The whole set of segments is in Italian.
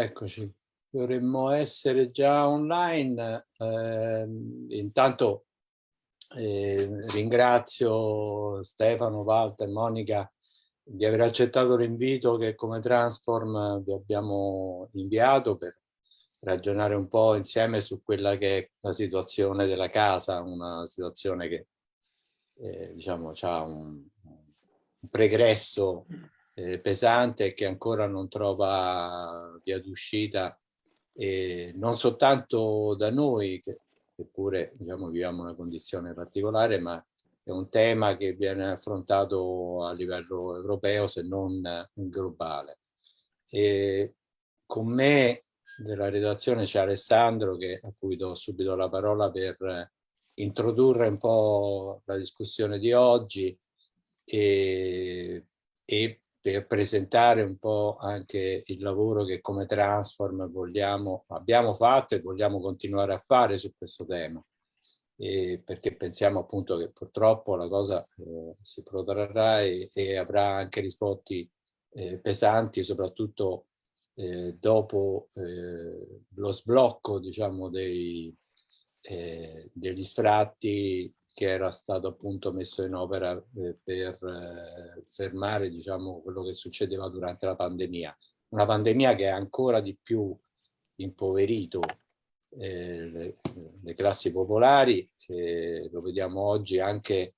Eccoci, dovremmo essere già online. Eh, intanto eh, ringrazio Stefano, Walter, Monica di aver accettato l'invito che come Transform vi abbiamo inviato per ragionare un po' insieme su quella che è la situazione della casa, una situazione che eh, diciamo ha un, un pregresso eh, pesante che ancora non trova via d'uscita eh, non soltanto da noi che, che pure diciamo, viviamo una condizione particolare ma è un tema che viene affrontato a livello europeo se non globale. E con me della redazione c'è Alessandro che, a cui do subito la parola per introdurre un po' la discussione di oggi e, e per presentare un po' anche il lavoro che come Transform vogliamo, abbiamo fatto e vogliamo continuare a fare su questo tema. E perché pensiamo appunto che purtroppo la cosa eh, si protrarrà e, e, avrà anche risvolti eh, pesanti, soprattutto eh, dopo eh, lo sblocco diciamo, dei, eh, degli sfratti che era stato appunto messo in opera eh, per eh, fermare diciamo, quello che succedeva durante la pandemia. Una pandemia che ha ancora di più impoverito eh, le, classi popolari, lo vediamo oggi anche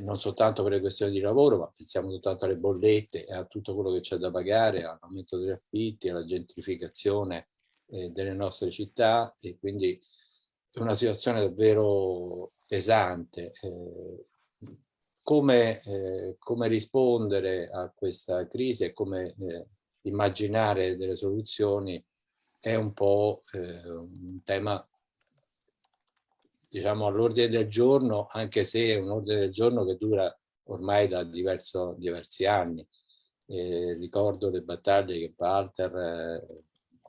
non soltanto per le questioni di lavoro, ma pensiamo soltanto alle bollette e a tutto quello che c'è da pagare, all'aumento degli affitti, alla gentrificazione delle nostre città e quindi è una situazione davvero pesante. Eh, come, eh, come, rispondere a questa crisi e come eh, immaginare delle soluzioni è un po' eh, un tema diciamo all'ordine del giorno anche se è un ordine del giorno che dura ormai da diverso, diversi anni eh, ricordo le battaglie che Walter eh,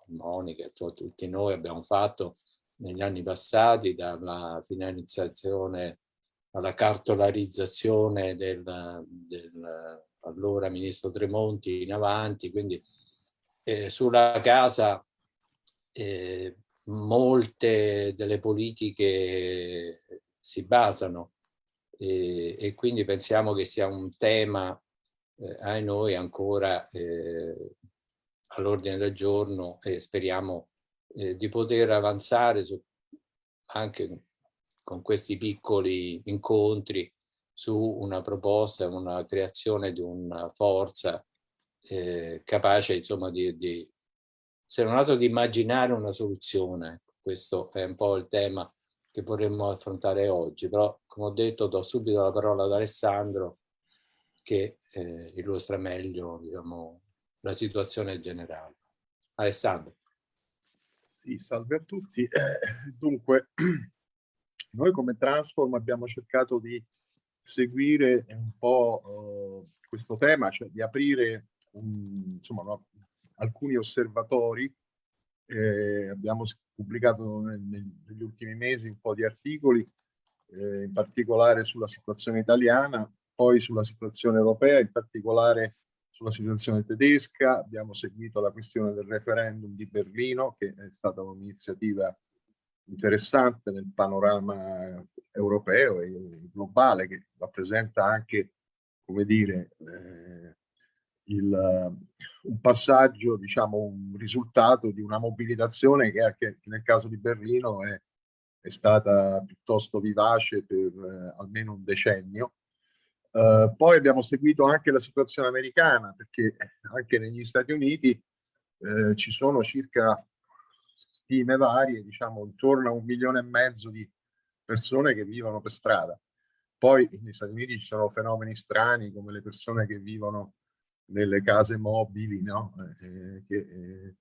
Monica e tutti noi abbiamo fatto negli anni passati, dalla finalizzazione alla cartolarizzazione del, del allora ministro Tremonti in avanti, quindi eh, sulla casa eh, molte delle politiche si basano eh, e quindi pensiamo che sia un tema eh, ai noi ancora eh, all'ordine del giorno e speriamo eh, di poter avanzare su, anche con questi piccoli incontri su una proposta, una creazione di una forza eh, capace insomma di, di, se non altro di immaginare una soluzione. Questo è un po' il tema che vorremmo affrontare oggi, però come ho detto do subito la parola ad Alessandro che eh, illustra meglio diciamo, la situazione generale. Alessandro. Sì, salve a tutti. Eh, dunque, noi come Transform abbiamo cercato di seguire un po' uh, questo tema, cioè di aprire un, insomma, no, alcuni osservatori. Eh, abbiamo pubblicato nel, negli ultimi mesi un po' di articoli, eh, in particolare sulla situazione italiana, poi sulla situazione europea, in particolare sulla situazione tedesca, abbiamo seguito la questione del referendum di Berlino, che è stata un'iniziativa interessante nel panorama europeo e globale, che rappresenta anche, come dire, eh, il, un passaggio, diciamo, un risultato di una mobilitazione che anche nel caso di Berlino è, è stata piuttosto vivace per eh, almeno un decennio Uh, poi abbiamo seguito anche la situazione americana perché anche negli Stati Uniti eh, ci sono circa stime varie, diciamo intorno a un milione e mezzo di persone che vivono per strada. Poi negli Stati Uniti ci sono fenomeni strani come le persone che vivono nelle case mobili, no? Eh, che, eh,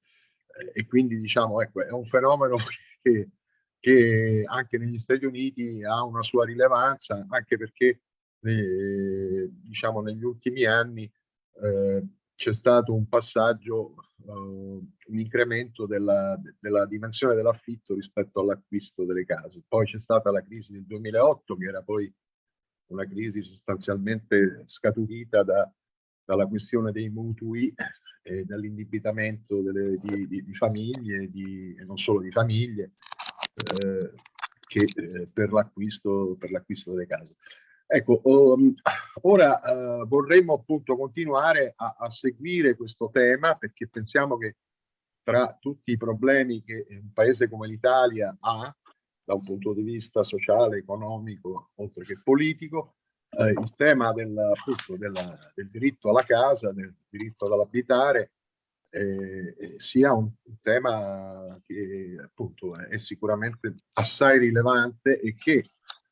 e quindi diciamo ecco, è un fenomeno che, che anche negli Stati Uniti ha una sua rilevanza, anche perché diciamo negli ultimi anni eh, c'è stato un passaggio, uh, un incremento della, della dimensione dell'affitto rispetto all'acquisto delle case. Poi c'è stata la crisi del 2008 che era poi una crisi sostanzialmente scaturita da, dalla questione dei mutui e dall'indebitamento di, di, di, famiglie, di, e non solo di famiglie, eh, che eh, per l'acquisto delle case. Ecco, um, ora uh, vorremmo appunto continuare a, a, seguire questo tema perché pensiamo che tra tutti i problemi che un paese come l'Italia ha, da un punto di vista sociale, economico, oltre che politico, eh, il tema del, appunto, della, del, diritto alla casa, del diritto all'abitare, eh, sia un, un, tema che appunto è sicuramente assai rilevante e che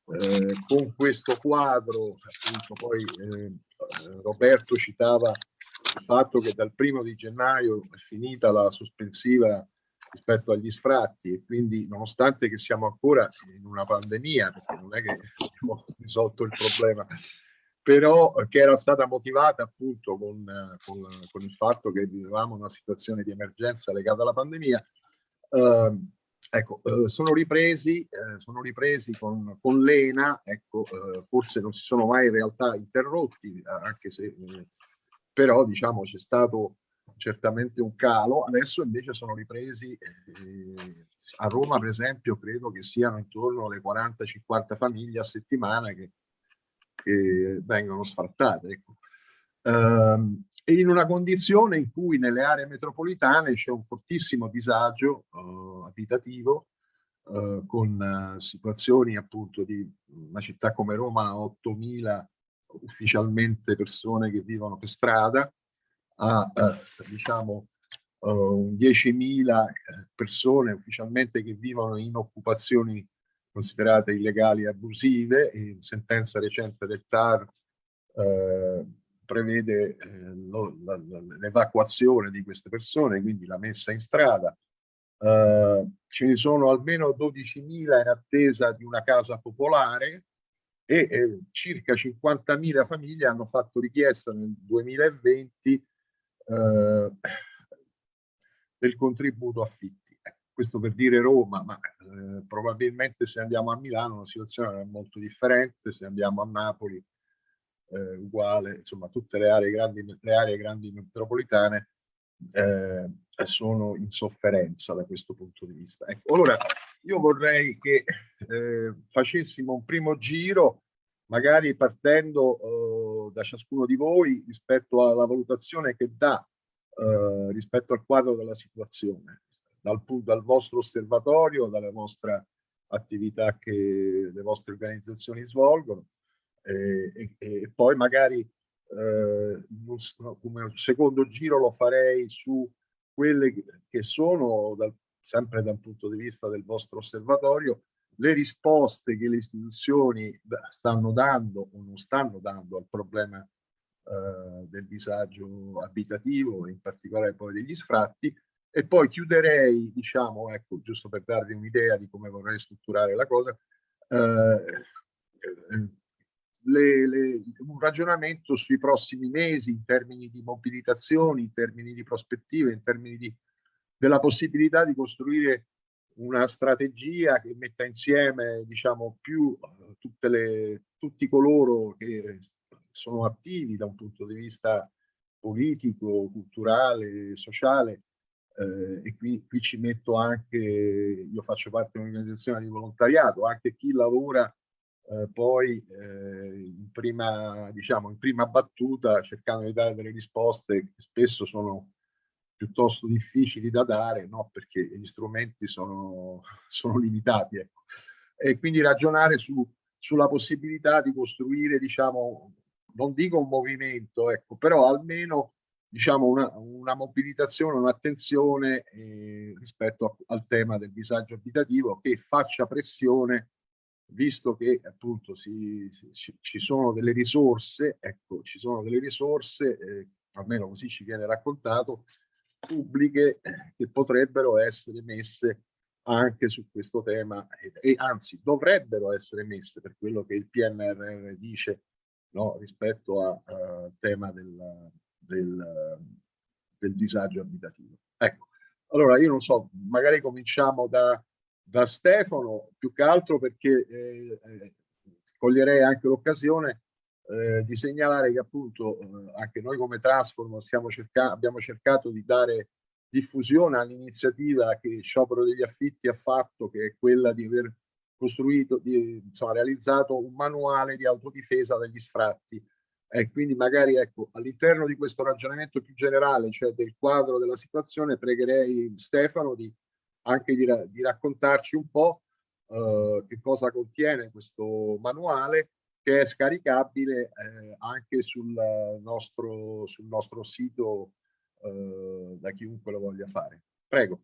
eh, con questo quadro, appunto poi eh, Roberto citava il fatto che dal primo di gennaio è finita la sospensiva rispetto agli sfratti e quindi nonostante che siamo ancora in una pandemia, perché non è che abbiamo risolto il problema, però che era stata motivata appunto con, con, con il fatto che vivevamo una situazione di emergenza legata alla pandemia, eh, ecco, eh, sono ripresi, eh, sono ripresi con, con l'ENA, ecco, eh, forse non si sono mai in realtà interrotti, anche se eh, però diciamo c'è stato certamente un calo, adesso invece sono ripresi eh, a Roma per esempio credo che siano intorno alle 40-50 famiglie a settimana che, che vengono sfrattate. Ecco. Um, e in una condizione in cui nelle aree metropolitane c'è un fortissimo disagio uh, abitativo uh, con uh, situazioni appunto di una città come Roma 8.000 ufficialmente persone che vivono per strada, a eh, diciamo uh, eh, 10.000 persone ufficialmente che vivono in occupazioni considerate illegali e abusive. In sentenza recente del TAR eh, prevede eh, l'evacuazione di queste persone, quindi la messa in strada. Uh, ce ne sono almeno 12.000 in attesa di una casa popolare e eh, circa 50.000 famiglie hanno fatto richiesta nel 2020 eh, del contributo affitti. Questo per dire Roma, ma eh, probabilmente se andiamo a Milano la situazione è molto differente, se andiamo a Napoli eh, uguale, insomma tutte le aree grandi, le aree grandi metropolitane eh, sono in sofferenza da questo punto di vista. Ecco, allora io vorrei che eh, facessimo un primo giro, magari partendo eh, da ciascuno di voi rispetto alla valutazione che dà eh, rispetto al quadro della situazione, dal, dal vostro osservatorio, dalla vostra attività che le vostre organizzazioni svolgono e, e, e poi magari eh, come secondo giro lo farei su quelle che sono dal, sempre dal punto di vista del vostro osservatorio le risposte che le istituzioni stanno dando o non stanno dando al problema eh, del disagio abitativo, in particolare poi degli sfratti, e poi chiuderei, diciamo, ecco, giusto per darvi un'idea di come vorrei strutturare la cosa, eh, le, le, un ragionamento sui prossimi mesi in termini di mobilitazioni, in termini di prospettive, in termini di, della possibilità di costruire una strategia che metta insieme diciamo più tutte le, tutti coloro che sono attivi da un punto di vista politico, culturale, sociale. Eh, e qui, qui, ci metto anche, io faccio parte di un'organizzazione di volontariato, anche chi lavora eh, poi eh, in, prima, diciamo, in prima battuta cercando di dare delle risposte che spesso sono piuttosto difficili da dare, no? perché gli strumenti sono, sono limitati. Ecco. E quindi ragionare su, sulla possibilità di costruire, diciamo, non dico un movimento, ecco, però almeno diciamo una, una mobilitazione, un'attenzione eh, rispetto a, al tema del disagio abitativo che faccia pressione visto che appunto si, si, ci sono delle risorse, ecco, ci sono delle risorse, eh, almeno così ci viene raccontato, pubbliche che potrebbero essere messe anche su questo tema e, e anzi dovrebbero essere messe per quello che il PNRR dice no, rispetto al tema del, del, del, disagio abitativo. Ecco, allora io non so, magari cominciamo da, da Stefano, più che altro perché eh, eh, coglierei anche l'occasione eh, di segnalare che appunto eh, anche noi come Transform cerca abbiamo cercato di dare diffusione all'iniziativa che Sciopero degli Affitti ha fatto, che è quella di aver costruito, di, insomma, realizzato un manuale di autodifesa dagli sfratti. E quindi magari ecco, all'interno di questo ragionamento più generale, cioè del quadro della situazione, pregherei Stefano di anche di, di raccontarci un po' eh, che cosa contiene questo manuale che è scaricabile eh, anche sul nostro, sul nostro sito eh, da chiunque lo voglia fare. Prego.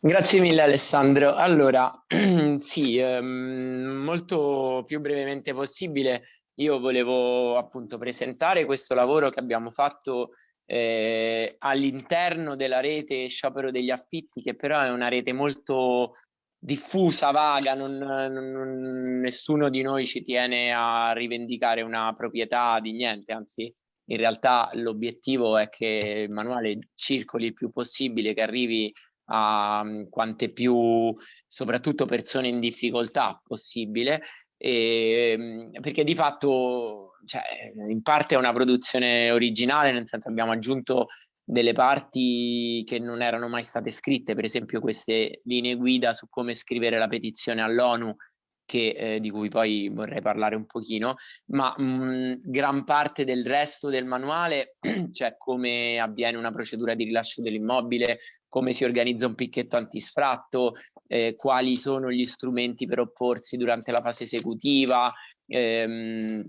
Grazie mille Alessandro. Allora, sì, ehm, molto più brevemente possibile, io volevo appunto presentare questo lavoro che abbiamo fatto eh, all'interno della rete sciopero degli affitti, che però è una rete molto diffusa, vaga, non, non, nessuno di noi ci tiene a rivendicare una proprietà di niente, anzi in realtà l'obiettivo è che il manuale circoli il più possibile, che arrivi a mm, quante più, soprattutto persone in difficoltà possibile, e, mm, perché di fatto cioè, in parte è una produzione originale, nel senso abbiamo aggiunto delle parti che non erano mai state scritte, per esempio queste linee guida su come scrivere la petizione all'ONU che, eh, di cui poi vorrei parlare un pochino, ma mh, gran parte del resto del manuale, cioè come avviene una procedura di rilascio dell'immobile, come si organizza un picchetto antisfratto, eh, quali sono gli strumenti per opporsi durante la fase esecutiva, ehm,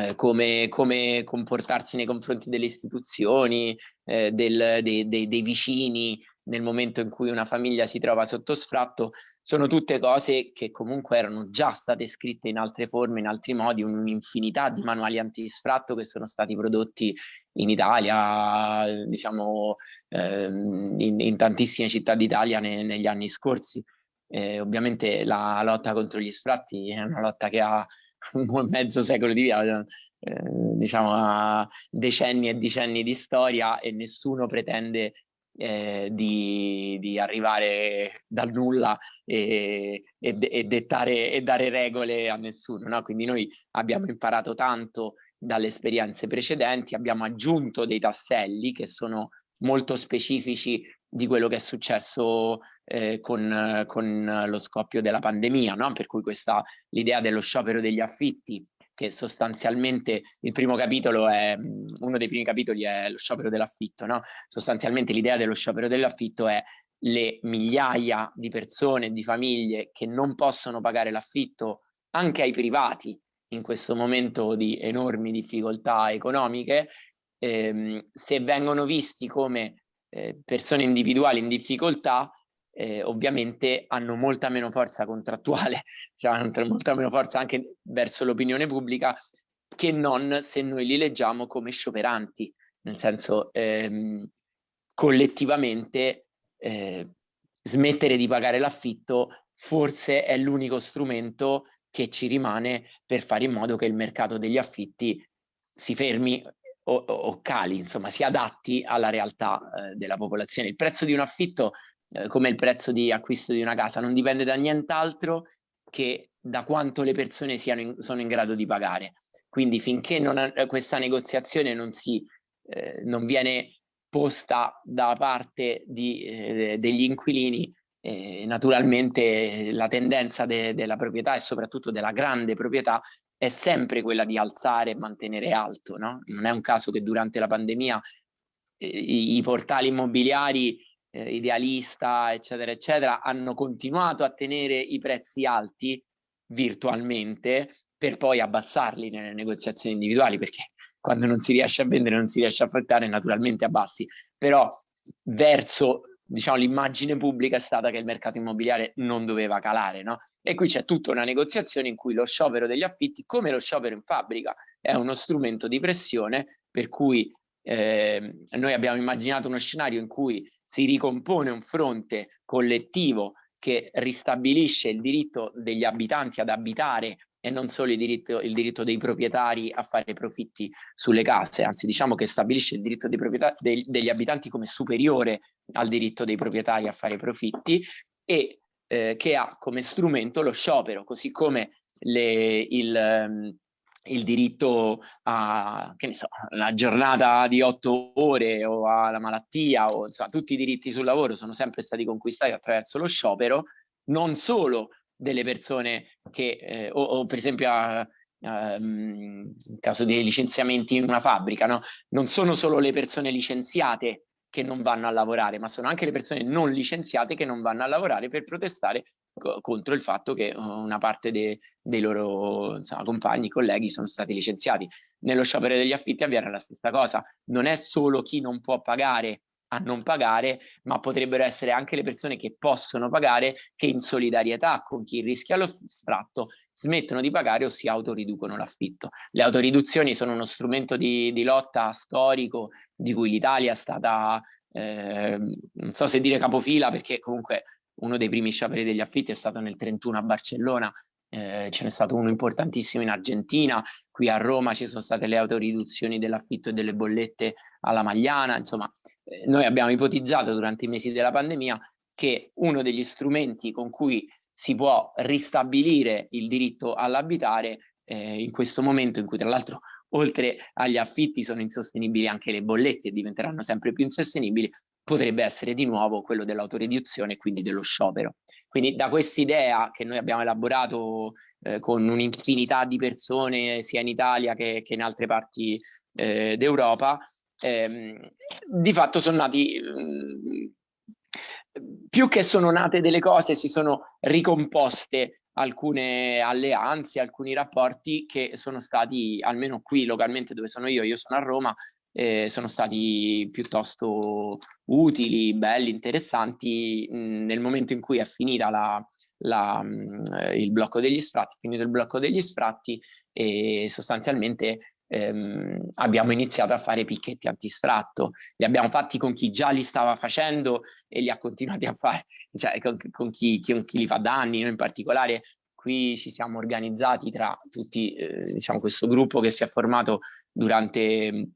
eh, come, come, comportarsi nei confronti delle istituzioni, eh, del, dei, dei, dei vicini, nel momento in cui una famiglia si trova sotto sfratto, sono tutte cose che comunque erano già state scritte in altre forme, in altri modi, un'infinità di manuali antisfratto che sono stati prodotti in Italia, diciamo ehm, in, in, tantissime città d'Italia ne, negli anni scorsi. Eh, ovviamente la lotta contro gli sfratti è una lotta che ha un mezzo secolo di vita, eh, diciamo decenni e decenni di storia e nessuno pretende eh, di, di, arrivare dal nulla e, e, e, dettare, e dare regole a nessuno. No? Quindi noi abbiamo imparato tanto dalle esperienze precedenti, abbiamo aggiunto dei tasselli che sono molto specifici di quello che è successo eh, con, con, lo scoppio della pandemia, no? per cui questa l'idea dello sciopero degli affitti che sostanzialmente il primo capitolo è, uno dei primi capitoli è lo sciopero dell'affitto, no? Sostanzialmente l'idea dello sciopero dell'affitto è le migliaia di persone, di famiglie che non possono pagare l'affitto anche ai privati in questo momento di enormi difficoltà economiche, ehm, se vengono visti come eh, persone individuali in difficoltà, eh, ovviamente hanno molta meno forza contrattuale, cioè hanno molta meno forza anche verso l'opinione pubblica che non se noi li leggiamo come scioperanti, nel senso ehm, collettivamente eh, smettere di pagare l'affitto forse è l'unico strumento che ci rimane per fare in modo che il mercato degli affitti si fermi o, o cali, insomma si adatti alla realtà eh, della popolazione. Il prezzo di un affitto eh, come il prezzo di acquisto di una casa, non dipende da nient'altro che da quanto le persone in, sono in grado di pagare. Quindi finché non, eh, questa negoziazione non, si, eh, non viene posta da parte di, eh, degli inquilini, eh, naturalmente la tendenza de, della proprietà e soprattutto della grande proprietà è sempre quella di alzare e mantenere alto. No? Non è un caso che durante la pandemia eh, i, i portali immobiliari eh, idealista, eccetera, eccetera, hanno continuato a tenere i prezzi alti virtualmente per poi abbassarli nelle negoziazioni individuali, perché quando non si riesce a vendere, non si riesce a affrontare, naturalmente abbassi. Però verso diciamo, l'immagine pubblica è stata che il mercato immobiliare non doveva calare, no? E qui c'è tutta una negoziazione in cui lo sciopero degli affitti, come lo sciopero in fabbrica, è uno strumento di pressione per cui eh, noi abbiamo immaginato uno scenario in cui si ricompone un fronte collettivo che ristabilisce il diritto degli abitanti ad abitare e non solo il diritto, il diritto dei proprietari a fare profitti sulle case, anzi diciamo che stabilisce il diritto dei dei, degli abitanti come superiore al diritto dei proprietari a fare profitti e eh, che ha come strumento lo sciopero, così come le, il, um, il diritto a, che ne so, la giornata di otto ore o alla malattia, o insomma, tutti i diritti sul lavoro sono sempre stati conquistati attraverso lo sciopero, non solo delle persone che, eh, o, o, per esempio a, in caso di licenziamenti in una fabbrica, no? non sono solo le persone licenziate che non vanno a lavorare, ma sono anche le persone non licenziate che non vanno a lavorare per protestare contro il fatto che uh, una parte de, dei loro insomma, compagni, colleghi sono stati licenziati. Nello sciopero degli affitti avviene la stessa cosa, non è solo chi non può pagare a non pagare, ma potrebbero essere anche le persone che possono pagare che in solidarietà con chi rischia lo sfratto smettono di pagare o si autoriducono l'affitto. Le autoriduzioni sono uno strumento di, di lotta storico di cui l'Italia è stata, eh, non so se dire capofila, perché comunque uno dei primi scioperi degli affitti è stato nel 31 a Barcellona, eh, ce n'è stato uno importantissimo in Argentina, qui a Roma ci sono state le autoriduzioni dell'affitto e delle bollette alla Magliana, insomma eh, noi abbiamo ipotizzato durante i mesi della pandemia che uno degli strumenti con cui si può ristabilire il diritto all'abitare eh, in questo momento in cui tra l'altro oltre agli affitti sono insostenibili anche le bollette e diventeranno sempre più insostenibili, potrebbe essere di nuovo quello dell'autoriduzione e quindi dello sciopero. Quindi da quest'idea che noi abbiamo elaborato eh, con un'infinità di persone sia in Italia che, che in altre parti eh, d'Europa, ehm, di fatto sono nati, mh, mm, più che sono nate delle cose, si sono ricomposte alcune alleanze, alcuni rapporti che sono stati, almeno qui localmente dove sono io, io sono a Roma, eh, sono stati piuttosto utili, belli, interessanti mh, nel momento in cui è finita la, la, mh, il blocco degli sfratti, finito il blocco degli sfratti e sostanzialmente ehm, abbiamo iniziato a fare picchetti antisfratto. Li abbiamo fatti con chi già li stava facendo e li ha continuati a fare, cioè con, con, chi, con chi, li fa da anni, noi in particolare qui ci siamo organizzati tra tutti, eh, diciamo, questo gruppo che si è formato durante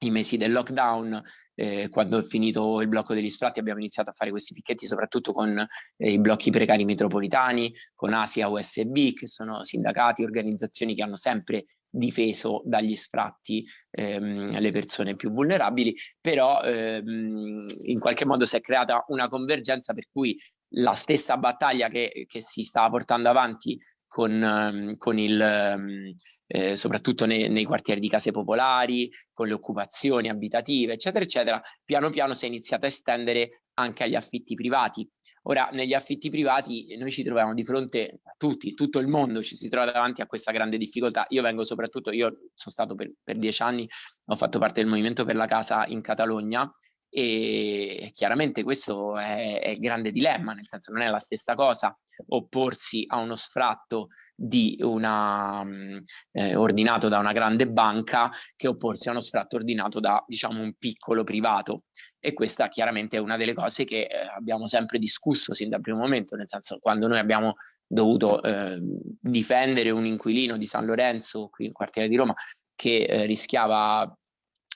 i mesi del lockdown, eh, quando è finito il blocco degli sfratti abbiamo iniziato a fare questi picchetti soprattutto con eh, i blocchi precari metropolitani, con Asia USB, che sono sindacati, organizzazioni che hanno sempre difeso dagli sfratti ehm, le persone più vulnerabili, però ehm, in qualche modo si è creata una convergenza per cui la stessa battaglia che, che si stava portando avanti con, ehm, con il, ehm, eh, soprattutto nei, nei, quartieri di case popolari, con le occupazioni abitative, eccetera, eccetera, piano piano si è iniziato a estendere anche agli affitti privati. Ora, negli affitti privati noi ci troviamo di fronte a tutti, tutto il mondo ci si trova davanti a questa grande difficoltà. Io vengo soprattutto, io sono stato per, per dieci anni, ho fatto parte del movimento per la casa in Catalogna e chiaramente questo è, è il grande dilemma, nel senso non è la stessa cosa opporsi a uno sfratto di una, mm, eh, ordinato da una grande banca che opporsi a uno sfratto ordinato da diciamo un piccolo privato. E questa chiaramente è una delle cose che eh, abbiamo sempre discusso sin dal primo momento, nel senso quando noi abbiamo dovuto eh, difendere un inquilino di San Lorenzo qui in quartiere di Roma che eh, rischiava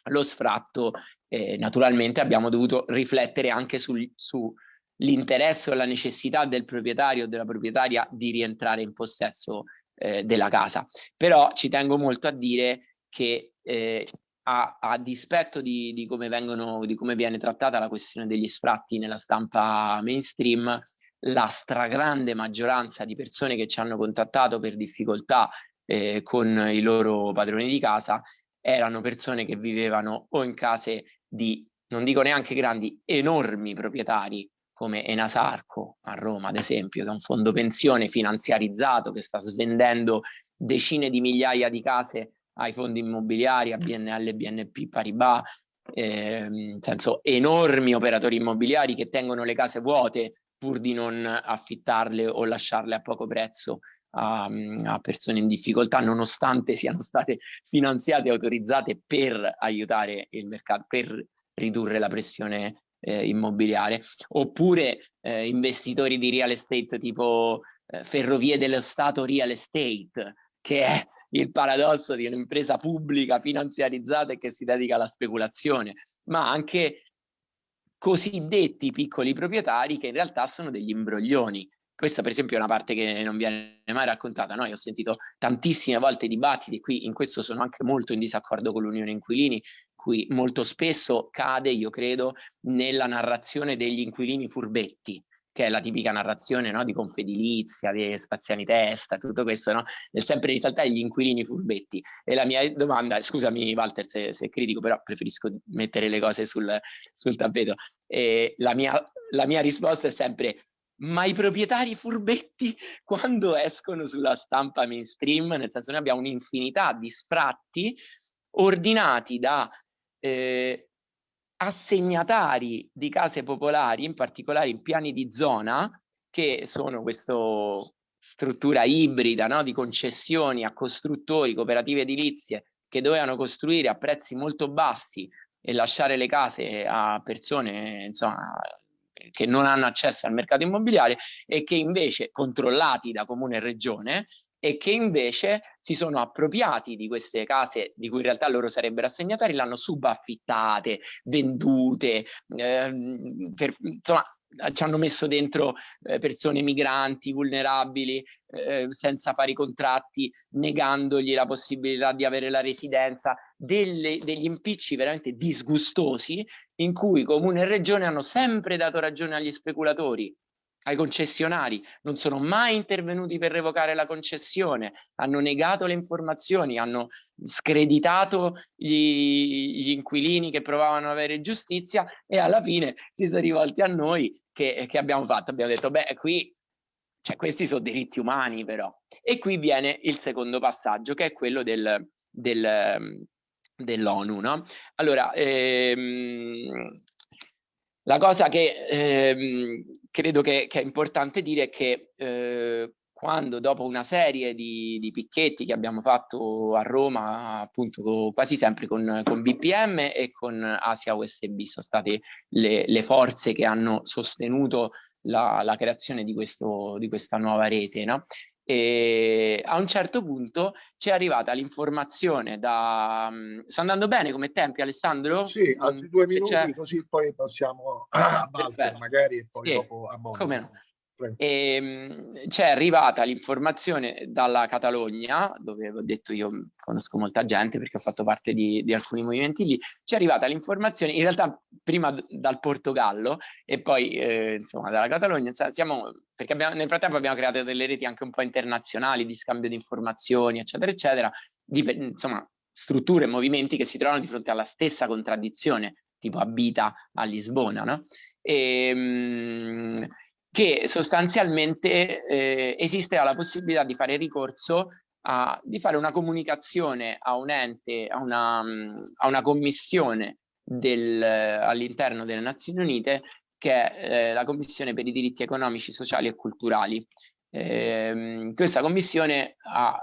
lo sfratto eh, naturalmente abbiamo dovuto riflettere anche sull'interesse o la necessità del proprietario o della proprietaria di rientrare in possesso eh, della casa. Però ci tengo molto a dire che eh, a, a, dispetto di, di, come vengono, di come viene trattata la questione degli sfratti nella stampa mainstream, la stragrande maggioranza di persone che ci hanno contattato per difficoltà eh, con i loro padroni di casa erano persone che vivevano o in case di, non dico neanche grandi, enormi proprietari come Enasarco a Roma, ad esempio, che è un fondo pensione finanziarizzato che sta svendendo decine di migliaia di case ai fondi immobiliari, a BNL, BNP, Paribas, eh, nel senso enormi operatori immobiliari che tengono le case vuote pur di non affittarle o lasciarle a poco prezzo a, a, persone in difficoltà nonostante siano state finanziate e autorizzate per aiutare il mercato, per ridurre la pressione eh, immobiliare, oppure eh, investitori di real estate tipo eh, Ferrovie dello Stato Real Estate, che è il paradosso di un'impresa pubblica finanziarizzata e che si dedica alla speculazione, ma anche cosiddetti piccoli proprietari che in realtà sono degli imbroglioni questa per esempio è una parte che non viene mai raccontata, no? Io ho sentito tantissime volte dibattiti, qui in questo sono anche molto in disaccordo con l'Unione Inquilini, cui molto spesso cade, io credo, nella narrazione degli inquilini furbetti, che è la tipica narrazione no? di Confedilizia, di Spaziani Testa, tutto questo, no? nel sempre risaltare gli inquilini furbetti. E la mia domanda, scusami Walter se, se critico, però preferisco mettere le cose sul, sul tappeto. E la, mia, la mia risposta è sempre ma i proprietari furbetti quando escono sulla stampa mainstream, nel senso noi abbiamo un'infinità di sfratti ordinati da eh, assegnatari di case popolari, in particolare in piani di zona, che sono questa struttura ibrida no? di concessioni a costruttori, cooperative edilizie, che dovevano costruire a prezzi molto bassi e lasciare le case a persone insomma, che non hanno accesso al mercato immobiliare e che invece controllati da comune e regione e che invece si sono appropriati di queste case di cui in realtà loro sarebbero assegnatari, l'hanno subaffittate, vendute, ehm, per, insomma ci hanno messo dentro eh, persone migranti, vulnerabili, eh, senza fare i contratti, negandogli la possibilità di avere la residenza, delle, degli impicci veramente disgustosi in cui comune e regione hanno sempre dato ragione agli speculatori ai concessionari, non sono mai intervenuti per revocare la concessione, hanno negato le informazioni, hanno screditato gli, gli inquilini che provavano ad avere giustizia e alla fine si sono rivolti a noi che, che abbiamo fatto, abbiamo detto beh qui cioè, questi sono diritti umani però. E qui viene il secondo passaggio che è quello del, del, dell'ONU. No? Allora, ehm, la cosa che ehm, credo che, che, è importante dire è che eh, quando dopo una serie di, di, picchetti che abbiamo fatto a Roma, appunto quasi sempre con, con BPM e con Asia USB, sono state le, le forze che hanno sostenuto la, la creazione di, questo, di, questa nuova rete, no? E a un certo punto ci è arrivata l'informazione da... Mm, sta andando bene come tempi Alessandro? Sì, altri due minuti così poi passiamo a Walter magari e poi sì, dopo a no? E, ehm, c'è arrivata l'informazione dalla Catalogna, dove ho detto io conosco molta gente perché ho fatto parte di, di alcuni movimenti lì, c'è arrivata l'informazione in realtà prima dal Portogallo e poi eh, insomma dalla Catalogna, siamo, perché abbiamo, nel frattempo abbiamo creato delle reti anche un po' internazionali di scambio di informazioni eccetera eccetera, di, insomma strutture e movimenti che si trovano di fronte alla stessa contraddizione tipo abita a Lisbona, no? E, mh, che sostanzialmente eh, esiste la possibilità di fare ricorso a, di fare una comunicazione a un ente, a una, a una commissione all'interno delle Nazioni Unite che è eh, la Commissione per i diritti economici, sociali e culturali. Eh, questa commissione ha,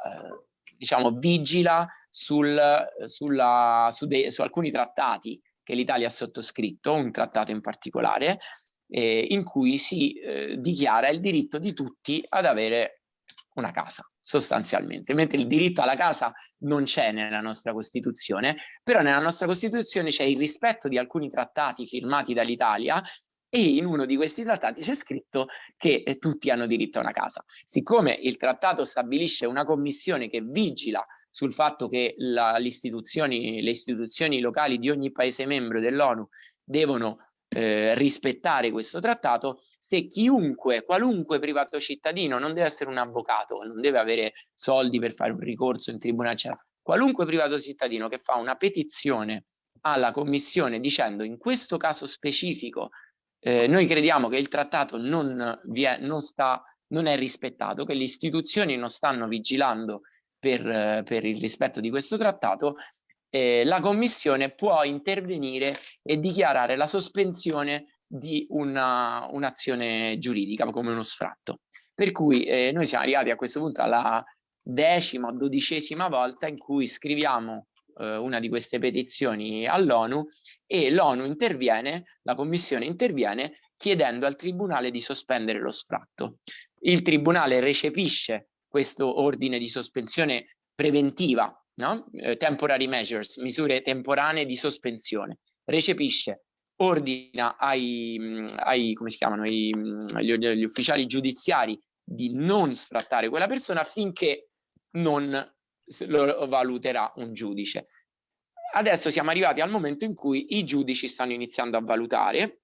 diciamo, vigila sul, sulla, su, de, su alcuni trattati che l'Italia ha sottoscritto, un trattato in particolare, eh, in cui si eh, dichiara il diritto di tutti ad avere una casa sostanzialmente, mentre il diritto alla casa non c'è nella nostra Costituzione, però nella nostra Costituzione c'è il rispetto di alcuni trattati firmati dall'Italia e in uno di questi trattati c'è scritto che eh, tutti hanno diritto a una casa. Siccome il trattato stabilisce una commissione che vigila sul fatto che la, istituzioni, le istituzioni locali di ogni paese membro dell'ONU devono eh, rispettare questo trattato se chiunque, qualunque privato cittadino, non deve essere un avvocato, non deve avere soldi per fare un ricorso in tribunale, eccetera, qualunque privato cittadino che fa una petizione alla commissione dicendo in questo caso specifico eh, noi crediamo che il trattato non, è, non, sta, non è rispettato, che le istituzioni non stanno vigilando per, per il rispetto di questo trattato, eh, la Commissione può intervenire e dichiarare la sospensione di un'azione un giuridica come uno sfratto. Per cui eh, noi siamo arrivati a questo punto alla decima o dodicesima volta in cui scriviamo eh, una di queste petizioni all'ONU e l'ONU interviene, la Commissione interviene chiedendo al Tribunale di sospendere lo sfratto. Il Tribunale recepisce questo ordine di sospensione preventiva no? eh, temporary measures, misure temporanee di sospensione, recepisce ordina ai, ai come si chiamano, ai, agli, agli ufficiali giudiziari di non sfrattare quella persona finché non lo valuterà un giudice. Adesso siamo arrivati al momento in cui i giudici stanno iniziando a valutare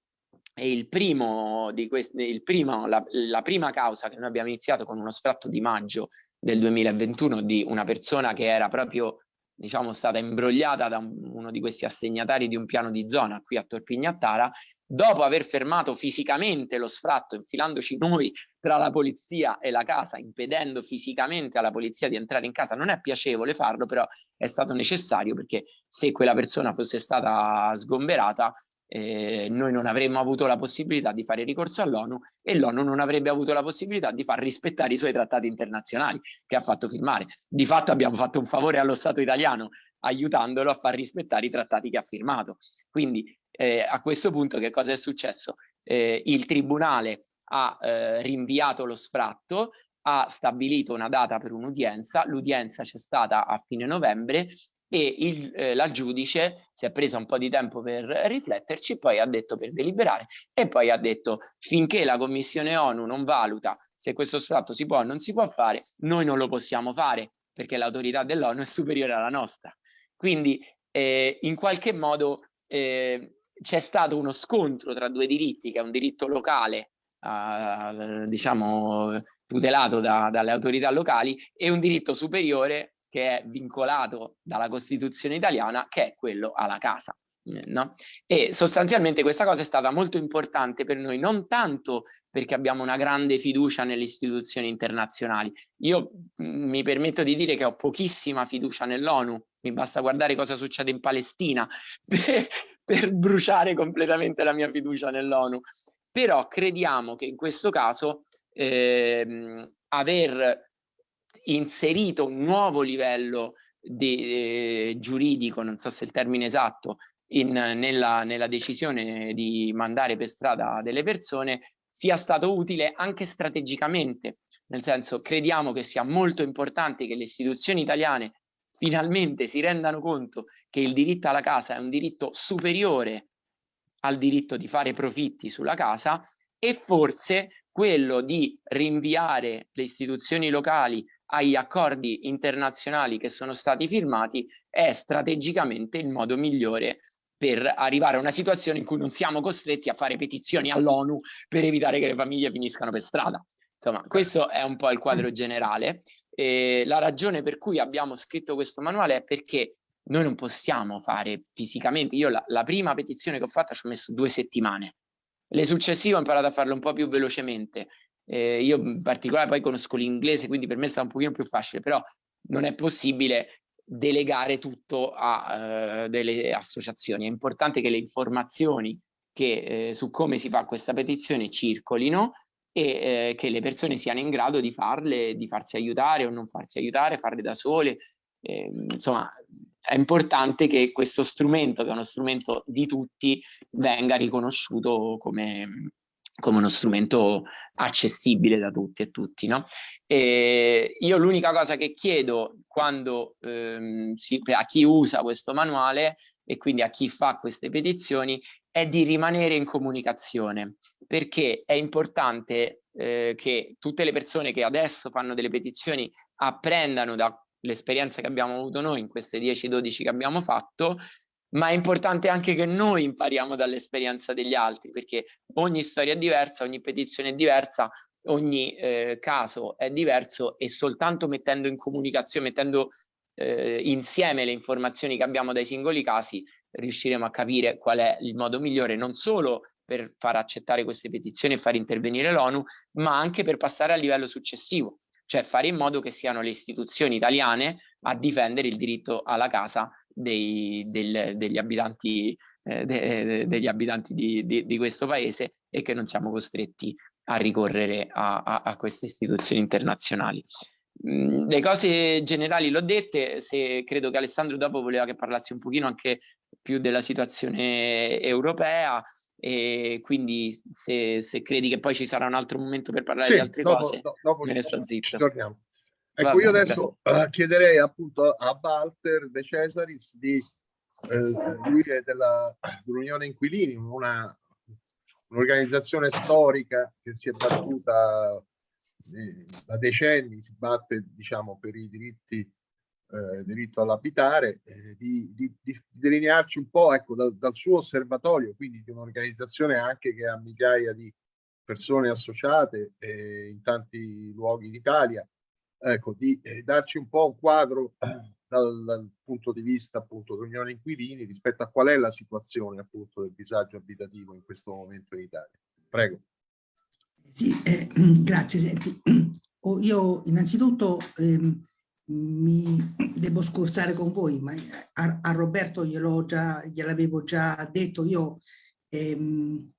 e il primo di questi, la, la, prima causa che noi abbiamo iniziato con uno sfratto di maggio del 2021 di una persona che era proprio diciamo stata imbrogliata da uno di questi assegnatari di un piano di zona qui a Torpignattara. Dopo aver fermato fisicamente lo sfratto infilandoci noi tra la polizia e la casa impedendo fisicamente alla polizia di entrare in casa non è piacevole farlo però è stato necessario perché se quella persona fosse stata sgomberata eh, noi non avremmo avuto la possibilità di fare ricorso all'ONU e l'ONU non avrebbe avuto la possibilità di far rispettare i suoi trattati internazionali che ha fatto firmare. Di fatto abbiamo fatto un favore allo Stato italiano aiutandolo a far rispettare i trattati che ha firmato. Quindi eh, a questo punto che cosa è successo? Eh, il Tribunale ha eh, rinviato lo sfratto, ha stabilito una data per un'udienza, l'udienza c'è stata a fine novembre e il, eh, la giudice si è presa un po' di tempo per rifletterci, poi ha detto per deliberare e poi ha detto finché la Commissione ONU non valuta se questo sfratto si può o non si può fare, noi non lo possiamo fare perché l'autorità dell'ONU è superiore alla nostra. Quindi eh, in qualche modo eh, c'è stato uno scontro tra due diritti, che è un diritto locale, diciamo tutelato da, dalle autorità locali, e un diritto superiore che è vincolato dalla Costituzione italiana, che è quello alla casa. Eh, no? E sostanzialmente questa cosa è stata molto importante per noi, non tanto perché abbiamo una grande fiducia nelle istituzioni internazionali. Io mm, mi permetto di dire che ho pochissima fiducia nell'ONU, mi basta guardare cosa succede in Palestina per, per bruciare completamente la mia fiducia nell'ONU. Però crediamo che in questo caso eh, aver inserito un nuovo livello di, eh, giuridico, non so se è il termine esatto, in, nella, nella decisione di mandare per strada delle persone sia stato utile anche strategicamente, nel senso crediamo che sia molto importante che le istituzioni italiane finalmente si rendano conto che il diritto alla casa è un diritto superiore al diritto di fare profitti sulla casa e forse quello di rinviare le istituzioni locali agli accordi internazionali che sono stati firmati è strategicamente il modo migliore per arrivare a una situazione in cui non siamo costretti a fare petizioni all'ONU per evitare che le famiglie finiscano per strada. Insomma, questo è un po' il quadro mm. generale. E la ragione per cui abbiamo scritto questo manuale è perché noi non possiamo fare fisicamente. Io la, la prima petizione che ho fatto ci ho messo due settimane. Le successive ho imparato a farlo un po' più velocemente eh, io in particolare poi conosco l'inglese, quindi per me sta un pochino più facile, però non è possibile delegare tutto a uh, delle associazioni. È importante che le informazioni che, eh, su come si fa questa petizione circolino e eh, che le persone siano in grado di farle, di farsi aiutare o non farsi aiutare, farle da sole. Eh, insomma, è importante che questo strumento, che è uno strumento di tutti, venga riconosciuto come, come uno strumento accessibile da tutti e tutti. No? E io l'unica cosa che chiedo quando ehm, si, a chi usa questo manuale e quindi a chi fa queste petizioni è di rimanere in comunicazione perché è importante eh, che tutte le persone che adesso fanno delle petizioni apprendano dall'esperienza che abbiamo avuto noi in queste 10-12 che abbiamo fatto ma è importante anche che noi impariamo dall'esperienza degli altri, perché ogni storia è diversa, ogni petizione è diversa, ogni eh, caso è diverso e soltanto mettendo in comunicazione, mettendo eh, insieme le informazioni che abbiamo dai singoli casi, riusciremo a capire qual è il modo migliore non solo per far accettare queste petizioni e far intervenire l'ONU, ma anche per passare al livello successivo, cioè fare in modo che siano le istituzioni italiane a difendere il diritto alla casa dei, del, degli abitanti, eh, de, degli abitanti di, di, di, questo paese e che non siamo costretti a ricorrere a, a, a queste istituzioni internazionali. Mm, le cose generali l'ho dette, se credo che Alessandro dopo voleva che parlassi un pochino anche più della situazione europea e quindi se, se credi che poi ci sarà un altro momento per parlare sì, di altre dopo, cose, do, dopo me ne sto zitto. Torniamo. Ecco, io adesso uh, chiederei appunto a Walter De Cesaris di eh, lui è dell'Unione Inquilini, un'organizzazione storica che si è battuta eh, da decenni, si batte diciamo, per i diritti eh, diritto all'abitare, eh, di, di, di, delinearci un po' ecco, dal, dal suo osservatorio, quindi di un'organizzazione anche che ha migliaia di persone associate eh, in tanti luoghi d'Italia, ecco, di eh, darci un po' un quadro dal, dal, punto di vista appunto dell'Unione Inquilini rispetto a qual è la situazione appunto del disagio abitativo in questo momento in Italia. Prego. Sì, eh, grazie. Senti, oh, io innanzitutto ehm, mi devo scursare con voi, ma a, a Roberto gliel'avevo già, già detto, io ehm,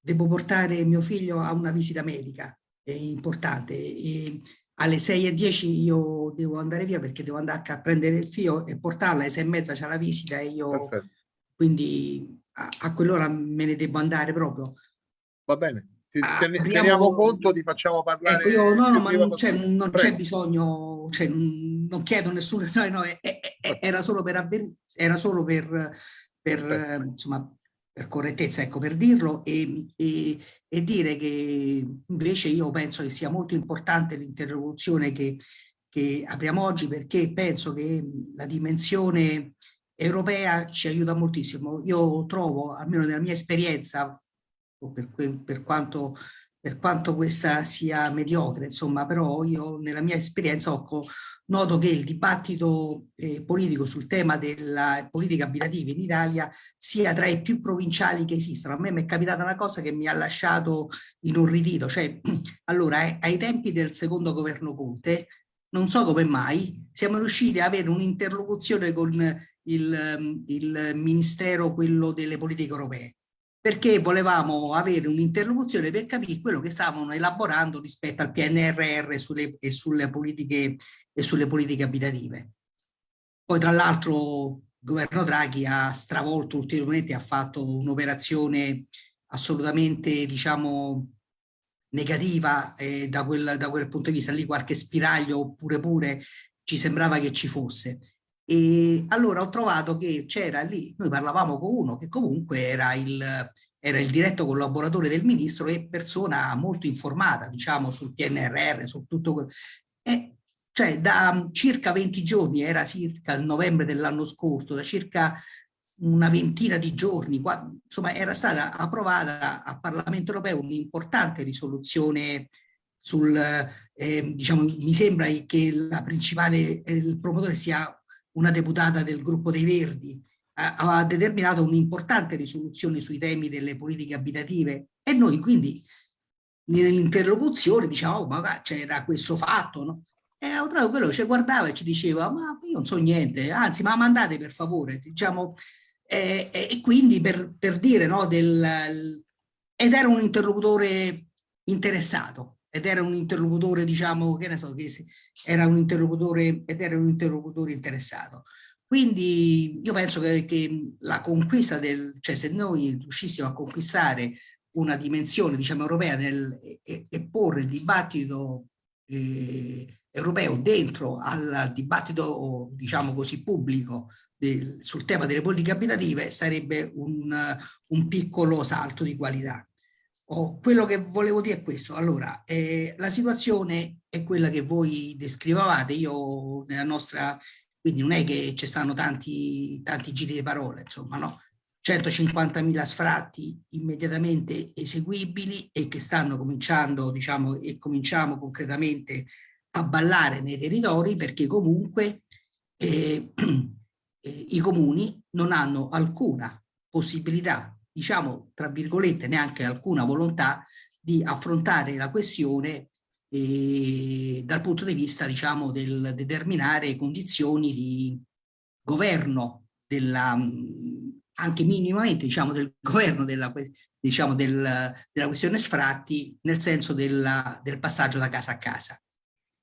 devo portare mio figlio a una visita medica, è importante, e alle 6 e 10 io devo andare via perché devo andare a prendere il fio e portarla, alle 6 e mezza c'è la visita e io Perfetto. quindi a, a quell'ora me ne devo andare proprio. Va bene, ah, teniamo, teniamo conto, ti facciamo parlare. Ecco, io, no, no, ma non c'è bisogno, cioè, non chiedo nessuno, no, no, era solo per, era solo per, per insomma, per correttezza, ecco, per dirlo, e, e, e, dire che invece io penso che sia molto importante l'interlocuzione che, che apriamo oggi perché penso che la dimensione europea ci aiuta moltissimo. Io trovo, almeno nella mia esperienza, per, per, quanto, per quanto questa sia mediocre, insomma, però io nella mia esperienza ho, noto che il dibattito eh, politico sul tema della politica abitativa in Italia sia tra i più provinciali che esistono. A me mi è capitata una cosa che mi ha lasciato inorridito, cioè allora eh, ai tempi del secondo governo Conte, non so come mai, siamo riusciti ad avere un'interlocuzione con il, il ministero, quello delle politiche europee perché volevamo avere un'interlocuzione per capire quello che stavano elaborando rispetto al PNRR sulle, e, sulle politiche, e sulle politiche abitative. Poi tra l'altro il governo Draghi ha stravolto ulteriormente, ha fatto un'operazione assolutamente diciamo negativa eh, da, quel, da quel punto di vista, lì qualche spiraglio oppure pure ci sembrava che ci fosse. E allora ho trovato che c'era lì, noi parlavamo con uno che comunque era il, era il diretto collaboratore del ministro e persona molto informata, diciamo, sul PNRR, su tutto quello. E cioè da circa 20 giorni, era circa il novembre dell'anno scorso, da circa una ventina di giorni, qua, insomma era stata approvata a Parlamento europeo un'importante risoluzione sul, eh, diciamo, mi sembra che la principale, eh, il promotore sia una deputata del gruppo dei Verdi, ha determinato un'importante risoluzione sui temi delle politiche abitative e noi quindi nell'interlocuzione diciamo oh, ma c'era questo fatto no? e Autrago quello ci guardava e ci diceva ma io non so niente anzi ma mandate per favore diciamo e, e quindi per, per dire no del ed era un interlocutore interessato ed era un interlocutore, diciamo, che ne so, che era un interlocutore ed era un interlocutore interessato. Quindi io penso che, che la conquista del, cioè se noi riuscissimo a conquistare una dimensione, diciamo, europea nel, e, e porre il dibattito eh, europeo dentro al dibattito, diciamo così, pubblico del, sul tema delle politiche abitative sarebbe un, un piccolo salto di qualità. Oh, quello che volevo dire è questo. Allora, eh, la situazione è quella che voi descrivevate. Io nella nostra, quindi non è che ci stanno tanti, tanti giri di parole, insomma, no? 150.000 sfratti immediatamente eseguibili e che stanno cominciando, diciamo, e cominciamo concretamente a ballare nei territori perché comunque eh, eh, i comuni non hanno alcuna possibilità diciamo, tra virgolette, neanche alcuna volontà di affrontare la questione eh, dal punto di vista, diciamo, del determinare condizioni di governo della, anche minimamente, diciamo, del governo della, diciamo, del, della questione sfratti nel senso della, del passaggio da casa a casa.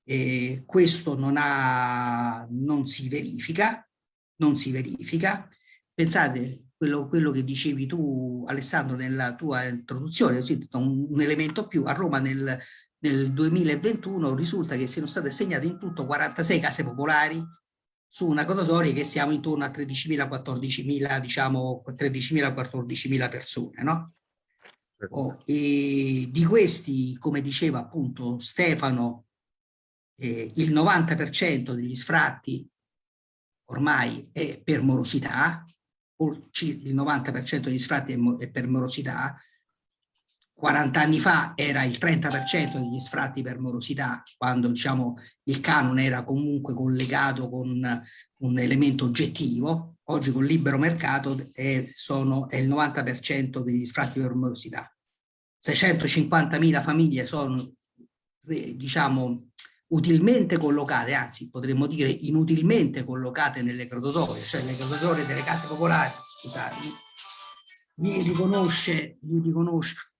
E questo non, ha, non si verifica, non si verifica. Pensate, quello, quello, che dicevi tu Alessandro nella tua introduzione, un, elemento più, a Roma nel, nel 2021 risulta che siano state assegnate in tutto 46 case popolari su una graduatoria che siamo intorno a 13.000, 14.000, diciamo 13.000, 14.000 persone, no? Oh, e di questi, come diceva appunto Stefano, eh, il 90% degli sfratti ormai è per morosità, il 90% degli sfratti è per morosità, 40 anni fa era il 30% degli sfratti per morosità, quando diciamo, il canone era comunque collegato con un elemento oggettivo, oggi con il libero mercato è, sono, è il 90% degli sfratti per morosità. 650.000 famiglie sono eh, diciamo, utilmente collocate, anzi potremmo dire inutilmente collocate nelle graduatorie, cioè le graduatorie delle case popolari, scusate, gli riconosce, gli riconosce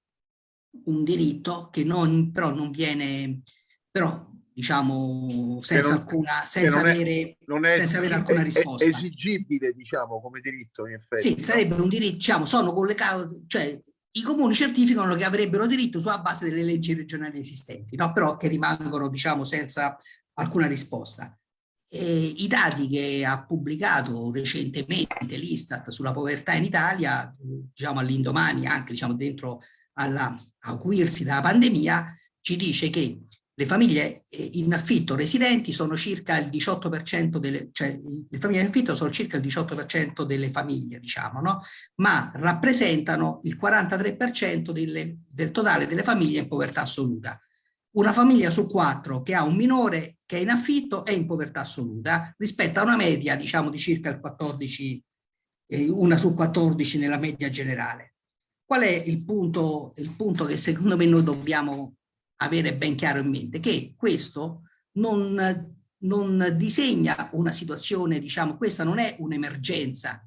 un diritto che non, però non viene, però diciamo senza, non, alcuna, senza, avere, non è, senza avere alcuna risposta. È esigibile diciamo come diritto in effetti. Sì, no? sarebbe un diritto, diciamo, sono collegati, cioè i comuni certificano che avrebbero diritto sulla base delle leggi regionali esistenti, no? però che rimangono diciamo senza alcuna risposta. E I dati che ha pubblicato recentemente l'Istat sulla povertà in Italia, diciamo all'indomani anche diciamo dentro alla acuirsi dalla pandemia, ci dice che le famiglie eh, in affitto residenti sono circa il 18% delle, cioè le famiglie in affitto sono circa il 18% delle famiglie, diciamo, no? Ma rappresentano il 43% delle, del totale delle famiglie in povertà assoluta. Una famiglia su quattro che ha un minore che è in affitto è in povertà assoluta rispetto a una media, diciamo, di circa il 14, eh, una su 14 nella media generale. Qual è il punto, il punto che secondo me noi dobbiamo avere ben chiaro in mente? Che questo non, non disegna una situazione, diciamo, questa non è un'emergenza,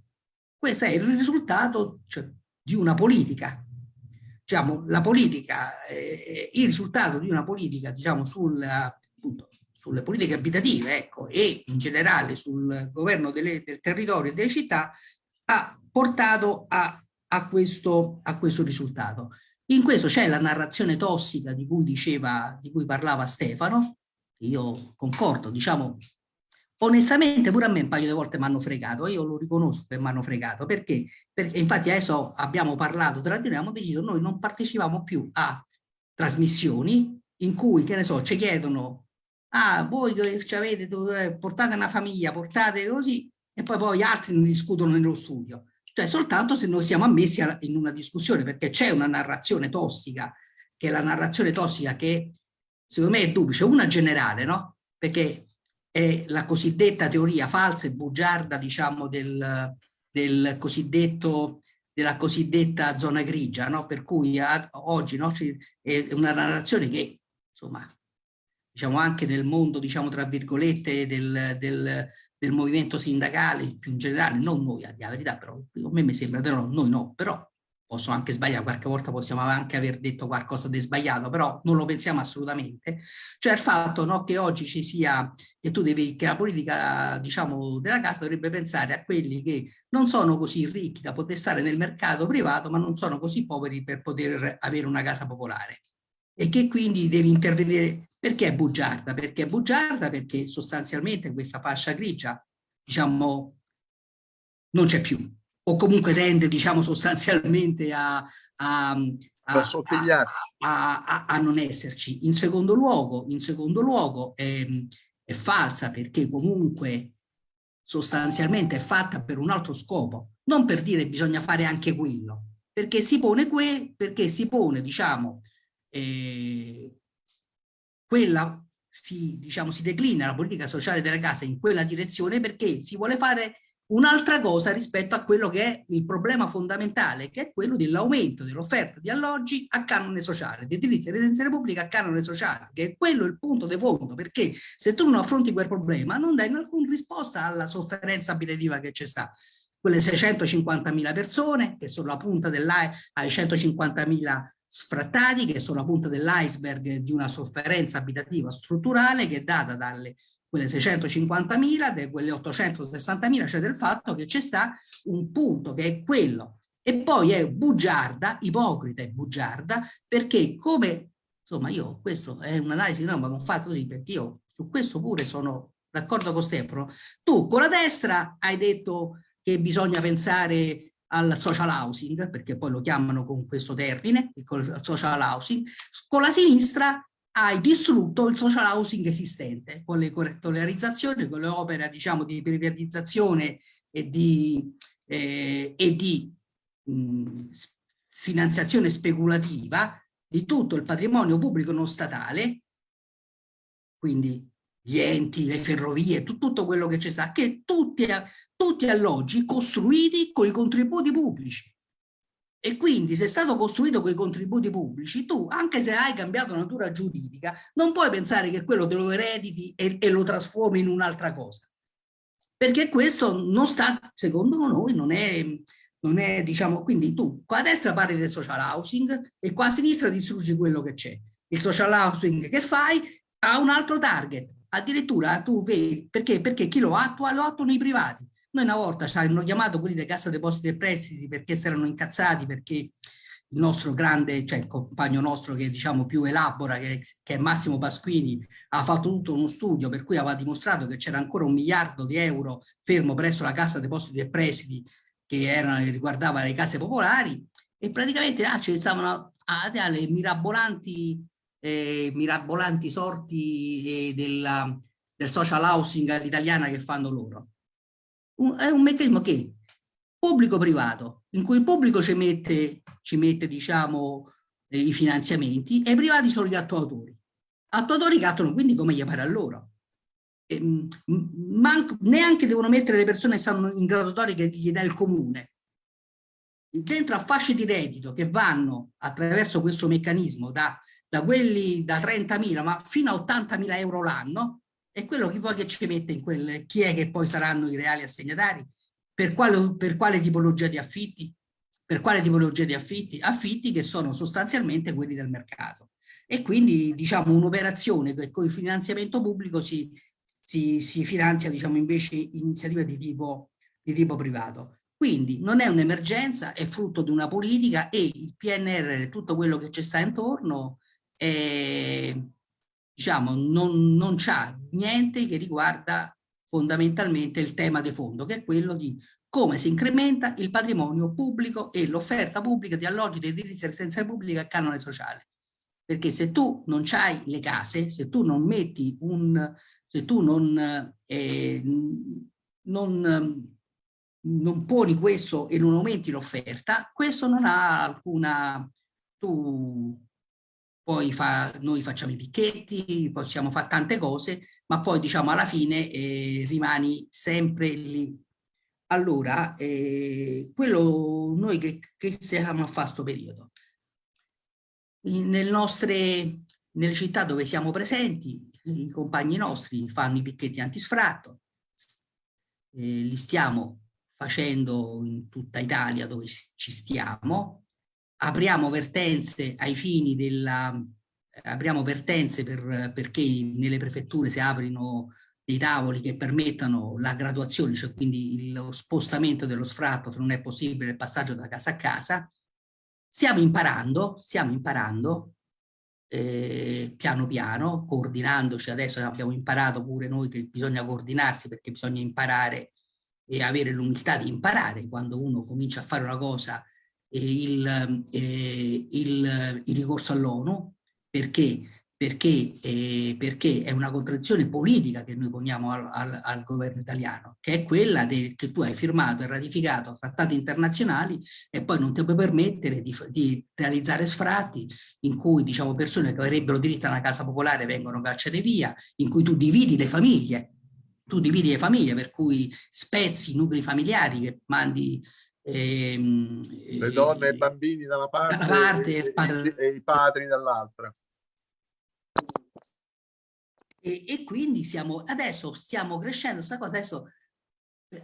questo è il risultato cioè, di una politica. Diciamo, la politica, eh, il risultato di una politica, diciamo, sul, appunto, sulle politiche abitative, ecco, e in generale sul governo delle, del territorio e delle città, ha portato a a questo, a questo risultato. In questo c'è la narrazione tossica di cui diceva, di cui parlava Stefano, io concordo, diciamo, onestamente pure a me un paio di volte mi hanno fregato, io lo riconosco che mi hanno fregato, perché? perché infatti adesso abbiamo parlato tra di noi, abbiamo deciso, noi non partecipiamo più a trasmissioni in cui, che ne so, ci chiedono, ah, voi che avete, eh, portate una famiglia, portate così, e poi poi gli altri discutono nello studio cioè soltanto se noi siamo ammessi a, in una discussione, perché c'è una narrazione tossica, che è la narrazione tossica che secondo me è duplice, una generale, no? Perché è la cosiddetta teoria falsa e bugiarda, diciamo, del, del cosiddetto della cosiddetta zona grigia, no? per cui a, oggi no, è una narrazione che, insomma, diciamo anche nel mondo, diciamo, tra virgolette, del, del, del movimento sindacale più in generale, non noi a verità, però a me mi sembra, no, noi no, però posso anche sbagliare, qualche volta possiamo anche aver detto qualcosa di sbagliato, però non lo pensiamo assolutamente, cioè il fatto no, che oggi ci sia, che tu devi, che la politica diciamo della casa dovrebbe pensare a quelli che non sono così ricchi da poter stare nel mercato privato, ma non sono così poveri per poter avere una casa popolare. E che quindi devi intervenire perché è bugiarda? Perché è bugiarda perché sostanzialmente questa fascia grigia, diciamo, non c'è più, o comunque tende, diciamo, sostanzialmente a, a, a, a, non esserci. In secondo luogo, in secondo luogo è, è falsa perché comunque sostanzialmente è fatta per un altro scopo, non per dire bisogna fare anche quello, perché si pone, que, perché si pone diciamo, eh, quella si, diciamo, si declina la politica sociale della casa in quella direzione perché si vuole fare un'altra cosa rispetto a quello che è il problema fondamentale, che è quello dell'aumento dell'offerta di alloggi a canone sociale, di edilizia residenziale pubblica a canone sociale, che è quello il punto di fondo, perché se tu non affronti quel problema non dai alcuna risposta alla sofferenza abitativa che c'è sta. Quelle 650.000 persone che sono la punta dell'AI ai 150.000 sfrattati che sono la punta dell'iceberg di una sofferenza abitativa strutturale che è data dalle quelle 650.000, da quelle 860.000, cioè del fatto che c'è sta un punto che è quello. E poi è bugiarda, ipocrita e bugiarda, perché come, insomma io, questo è un'analisi, no, ma ho fatto così perché io su questo pure sono d'accordo con Stefano? Tu con la destra hai detto che bisogna pensare al social housing, perché poi lo chiamano con questo termine, il social housing, con la sinistra hai distrutto il social housing esistente, con le correttolarizzazioni, con le opere diciamo, di privatizzazione e di, eh, e di mh, finanziazione speculativa di tutto il patrimonio pubblico non statale, quindi gli enti, le ferrovie, tutto quello che c'è sta, che tutti, tutti alloggi costruiti con i contributi pubblici. E quindi se è stato costruito con i contributi pubblici, tu, anche se hai cambiato natura giuridica, non puoi pensare che quello te lo erediti e, e lo trasformi in un'altra cosa. Perché questo non sta, secondo noi, non è, non è, diciamo, quindi tu qua a destra parli del social housing e qua a sinistra distruggi quello che c'è. Il social housing che fai ha un altro target, addirittura tu vedi, perché? Perché chi lo attua? Lo attuano i privati noi una volta ci hanno chiamato quelli di Cassa Depositi e Prestiti perché si erano incazzati perché il nostro grande, cioè il compagno nostro che diciamo più elabora, che, che è Massimo Pasquini, ha fatto tutto uno studio per cui aveva dimostrato che c'era ancora un miliardo di euro fermo presso la Cassa Depositi e Prestiti che era, riguardava le case popolari e praticamente ah, ci stavano alle mirabolanti, eh, mirabolanti sorti eh, della, del social housing all'italiana che fanno loro un, è un meccanismo che pubblico-privato, in cui il pubblico ci mette, ci mette diciamo, eh, i finanziamenti e i privati sono gli attuatori. Attuatori che attuano quindi come gli pare a loro. E, neanche devono mettere le persone che stanno in graduatoria che gli dà il comune. Dentro a fasce di reddito che vanno attraverso questo meccanismo da, da quelli da 30.000 ma fino a 80.000 euro l'anno, e quello che vuoi che ci mette in quel, chi è che poi saranno i reali assegnatari, per quale, per quale tipologia di affitti, per quale tipologia di affitti? Affitti che sono sostanzialmente quelli del mercato. E quindi diciamo un'operazione che con il finanziamento pubblico si, si, si finanzia diciamo invece iniziative di tipo, di tipo privato. Quindi non è un'emergenza, è frutto di una politica e il PNR, tutto quello che ci sta intorno, è, diciamo, non, non c'ha niente che riguarda fondamentalmente il tema di fondo, che è quello di come si incrementa il patrimonio pubblico e l'offerta pubblica di alloggi di edilizia residenziale pubblica e canone sociale. Perché se tu non hai le case, se tu non metti un, se tu non, eh, non, non poni questo e non aumenti l'offerta, questo non ha alcuna, tu poi fa, noi facciamo i picchetti, possiamo fare tante cose, ma poi diciamo alla fine eh, rimani sempre lì. Allora, eh, quello noi che, che stiamo a fare questo periodo? nel nostre, nelle città dove siamo presenti, i compagni nostri fanno i picchetti antisfratto, eh, li stiamo facendo in tutta Italia dove ci stiamo, apriamo vertenze ai fini della apriamo vertenze per, perché nelle prefetture si aprino dei tavoli che permettano la graduazione, cioè quindi lo spostamento dello sfratto se non è possibile il passaggio da casa a casa. Stiamo imparando, stiamo imparando eh, piano piano, coordinandoci, adesso abbiamo imparato pure noi che bisogna coordinarsi perché bisogna imparare e avere l'umiltà di imparare quando uno comincia a fare una cosa il, eh, il, il ricorso all'ONU perché, perché, eh, perché, è una contraddizione politica che noi poniamo al, al, al governo italiano, che è quella de, che tu hai firmato e ratificato trattati internazionali e poi non ti puoi permettere di, di realizzare sfratti in cui diciamo, persone che avrebbero diritto a una casa popolare vengono cacciate via, in cui tu dividi le famiglie, tu dividi le famiglie per cui spezzi i nuclei familiari che mandi Ehm, le donne e i bambini da una parte, da parte e, padre... e, i padri dall'altra. E, e, quindi siamo, adesso stiamo crescendo, questa cosa adesso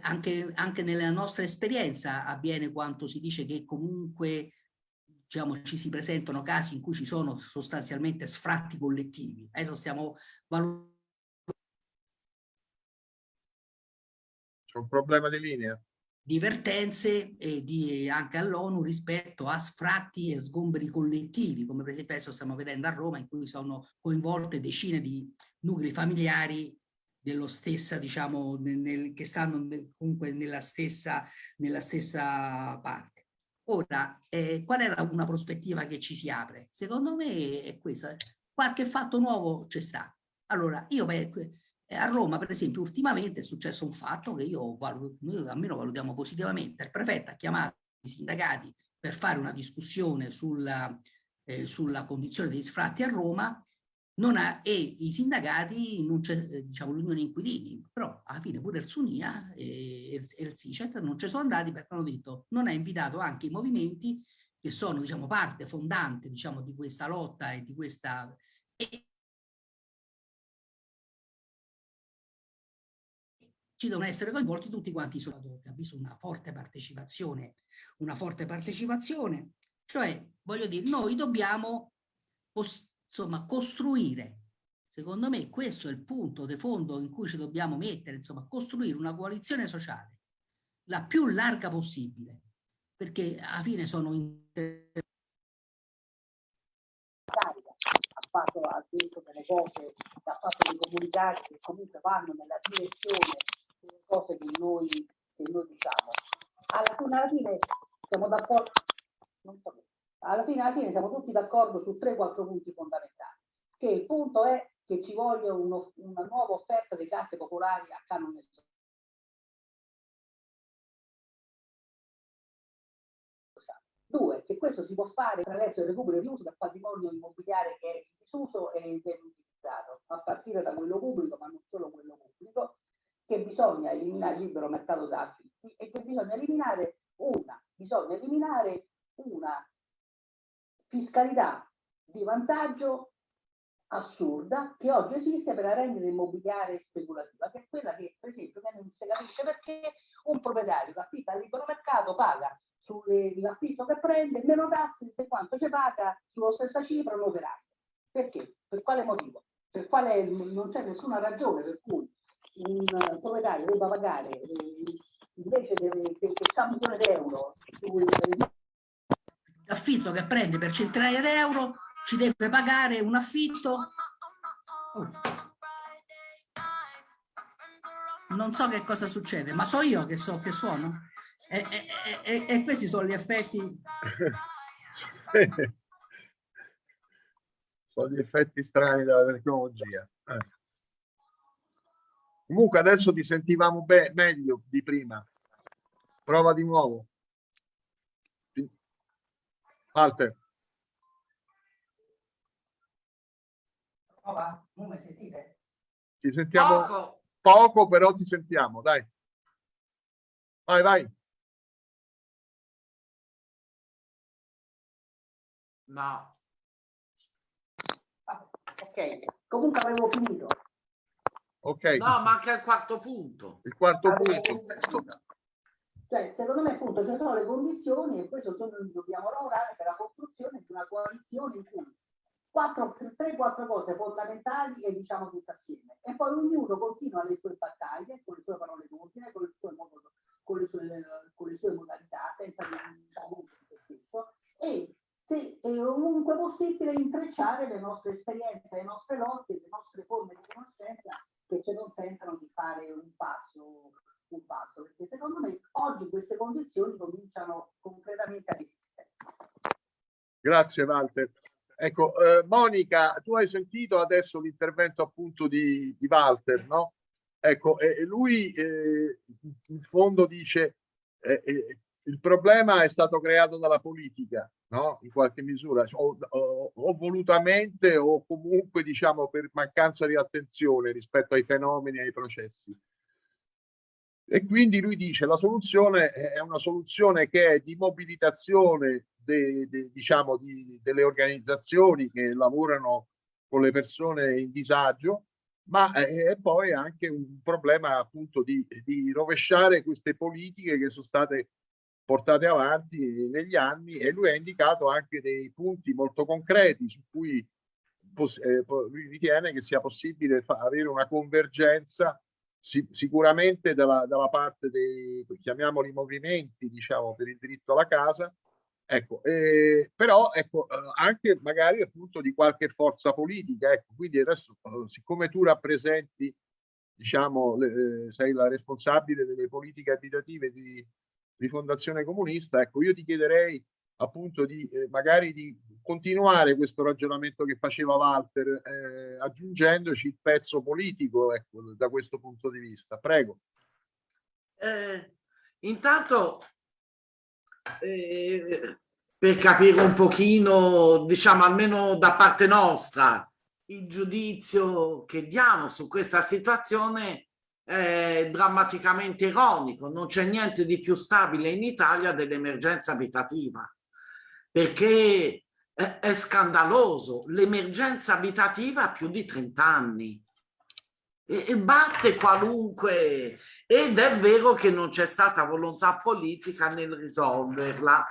anche, anche nella nostra esperienza avviene quanto si dice che comunque diciamo, ci si presentano casi in cui ci sono sostanzialmente sfratti collettivi. Adesso stiamo valutando. C'è un problema di linea? Divertenze e di, anche all'ONU rispetto a sfratti e sgomberi collettivi, come per esempio adesso stiamo vedendo a Roma in cui sono coinvolte decine di nuclei familiari dello stessa, diciamo, nel, che stanno nel, comunque nella stessa, nella stessa parte. Ora, eh, qual è una prospettiva che ci si apre? Secondo me è questa. Qualche fatto nuovo c'è stato. Allora, io beh, a Roma, per esempio, ultimamente è successo un fatto che io noi almeno valutiamo positivamente. Il prefetto ha chiamato i sindacati per fare una discussione sulla, eh, sulla condizione degli sfratti a Roma ha, e i sindacati, non eh, diciamo l'unione inquilini, però alla fine pure il Sunia e, e il SICET non ci sono andati perché hanno detto non ha invitato anche i movimenti che sono diciamo parte fondante diciamo di questa lotta e di questa e, ci devono essere coinvolti tutti quanti i bisogno di una forte partecipazione, una forte partecipazione, cioè voglio dire, noi dobbiamo insomma costruire, secondo me questo è il punto di fondo in cui ci dobbiamo mettere, insomma costruire una coalizione sociale la più larga possibile, perché alla fine sono ha fatto ha detto delle cose, ha fatto dei comunicati che comunque vanno nella direzione delle cose che noi, che noi diciamo. Alla fine, alla fine siamo d'accordo, so, alla fine, alla fine siamo tutti d'accordo su 3-4 punti fondamentali. Che il punto è che ci voglia uno, una nuova offerta dei casse popolari a canone Due, che questo si può fare attraverso il recupero e riuso del patrimonio immobiliare che è in disuso e inutilizzato, a partire da quello pubblico, ma non solo quello pubblico, che bisogna eliminare il libero mercato d'affitti e che bisogna eliminare una, bisogna eliminare una fiscalità di vantaggio assurda che oggi esiste per la rendita immobiliare speculativa, che è quella che per esempio non si capisce perché un proprietario che affitta al libero mercato paga sull'affitto che prende meno tasse di quanto ci paga sulla stessa cifra un operaio. Perché? Per quale motivo? Per quale non c'è nessuna ragione per cui un proprietario debba pagare eh, invece che, che, che un milione di euro l'affitto che prende per centinaia di euro ci deve pagare un affitto oh. non so che cosa succede ma so io che so che suono e, e, e, e questi sono gli effetti sono gli effetti strani della tecnologia eh. Comunque adesso ti sentivamo meglio di prima. Prova di nuovo. Walter. Prova, non mi sentite? Ti sentiamo poco. poco, però ti sentiamo, dai. Vai, vai. No. Ok, comunque avevo finito. Ok. No, manca il quarto punto. Il quarto allora, punto. Cioè, secondo me appunto ci sono le condizioni e questo sono, dobbiamo lavorare per la costruzione di una coalizione in cui 3-4 cose fondamentali e diciamo tutte assieme. E poi ognuno continua le sue battaglie con le sue parole d'ordine, con, con, le sue, con le sue modalità, senza diciamo se stesso, e se è ovunque possibile intrecciare le nostre esperienze, le nostre lotte, le nostre forme di conoscenza che ci consentano di fare un passo, un passo, perché secondo me oggi queste condizioni cominciano concretamente a esistere. Grazie Walter. Ecco, eh, Monica, tu hai sentito adesso l'intervento appunto di, di Walter, no? Ecco, e lui eh, in fondo dice eh, eh il problema è stato creato dalla politica, no? in qualche misura, o, o, o, volutamente o comunque diciamo per mancanza di attenzione rispetto ai fenomeni e ai processi. E quindi lui dice la soluzione è una soluzione che è di mobilitazione de, de, diciamo, di, delle organizzazioni che lavorano con le persone in disagio, ma è poi anche un problema appunto di, di rovesciare queste politiche che sono state portate avanti negli anni e lui ha indicato anche dei punti molto concreti su cui eh, ritiene che sia possibile avere una convergenza si sicuramente dalla, dalla, parte dei, chiamiamoli movimenti, diciamo, per il diritto alla casa, ecco, eh, però ecco, eh, anche magari appunto di qualche forza politica, ecco, quindi adesso siccome tu rappresenti diciamo, le, eh, sei la responsabile delle politiche abitative di, di Fondazione Comunista, ecco, io ti chiederei appunto di eh, magari di continuare questo ragionamento che faceva Walter, eh, aggiungendoci il pezzo politico, ecco, da questo punto di vista. Prego. Eh, intanto, eh, per capire un pochino, diciamo almeno da parte nostra, il giudizio che diamo su questa situazione è drammaticamente ironico. Non c'è niente di più stabile in Italia dell'emergenza abitativa, perché è, è scandaloso. L'emergenza abitativa ha più di 30 anni e, e batte qualunque... Ed è vero che non c'è stata volontà politica nel risolverla,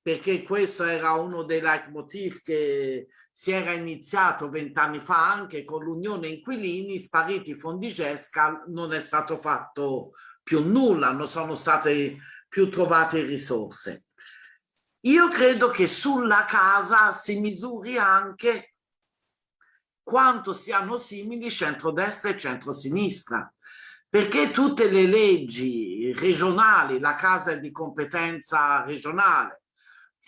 perché questo era uno dei leitmotiv che si era iniziato vent'anni fa anche con l'Unione Inquilini, spariti i fondi GESCAL, non è stato fatto più nulla, non sono state più trovate risorse. Io credo che sulla casa si misuri anche quanto siano simili centrodestra e centrosinistra, perché tutte le leggi regionali, la casa è di competenza regionale,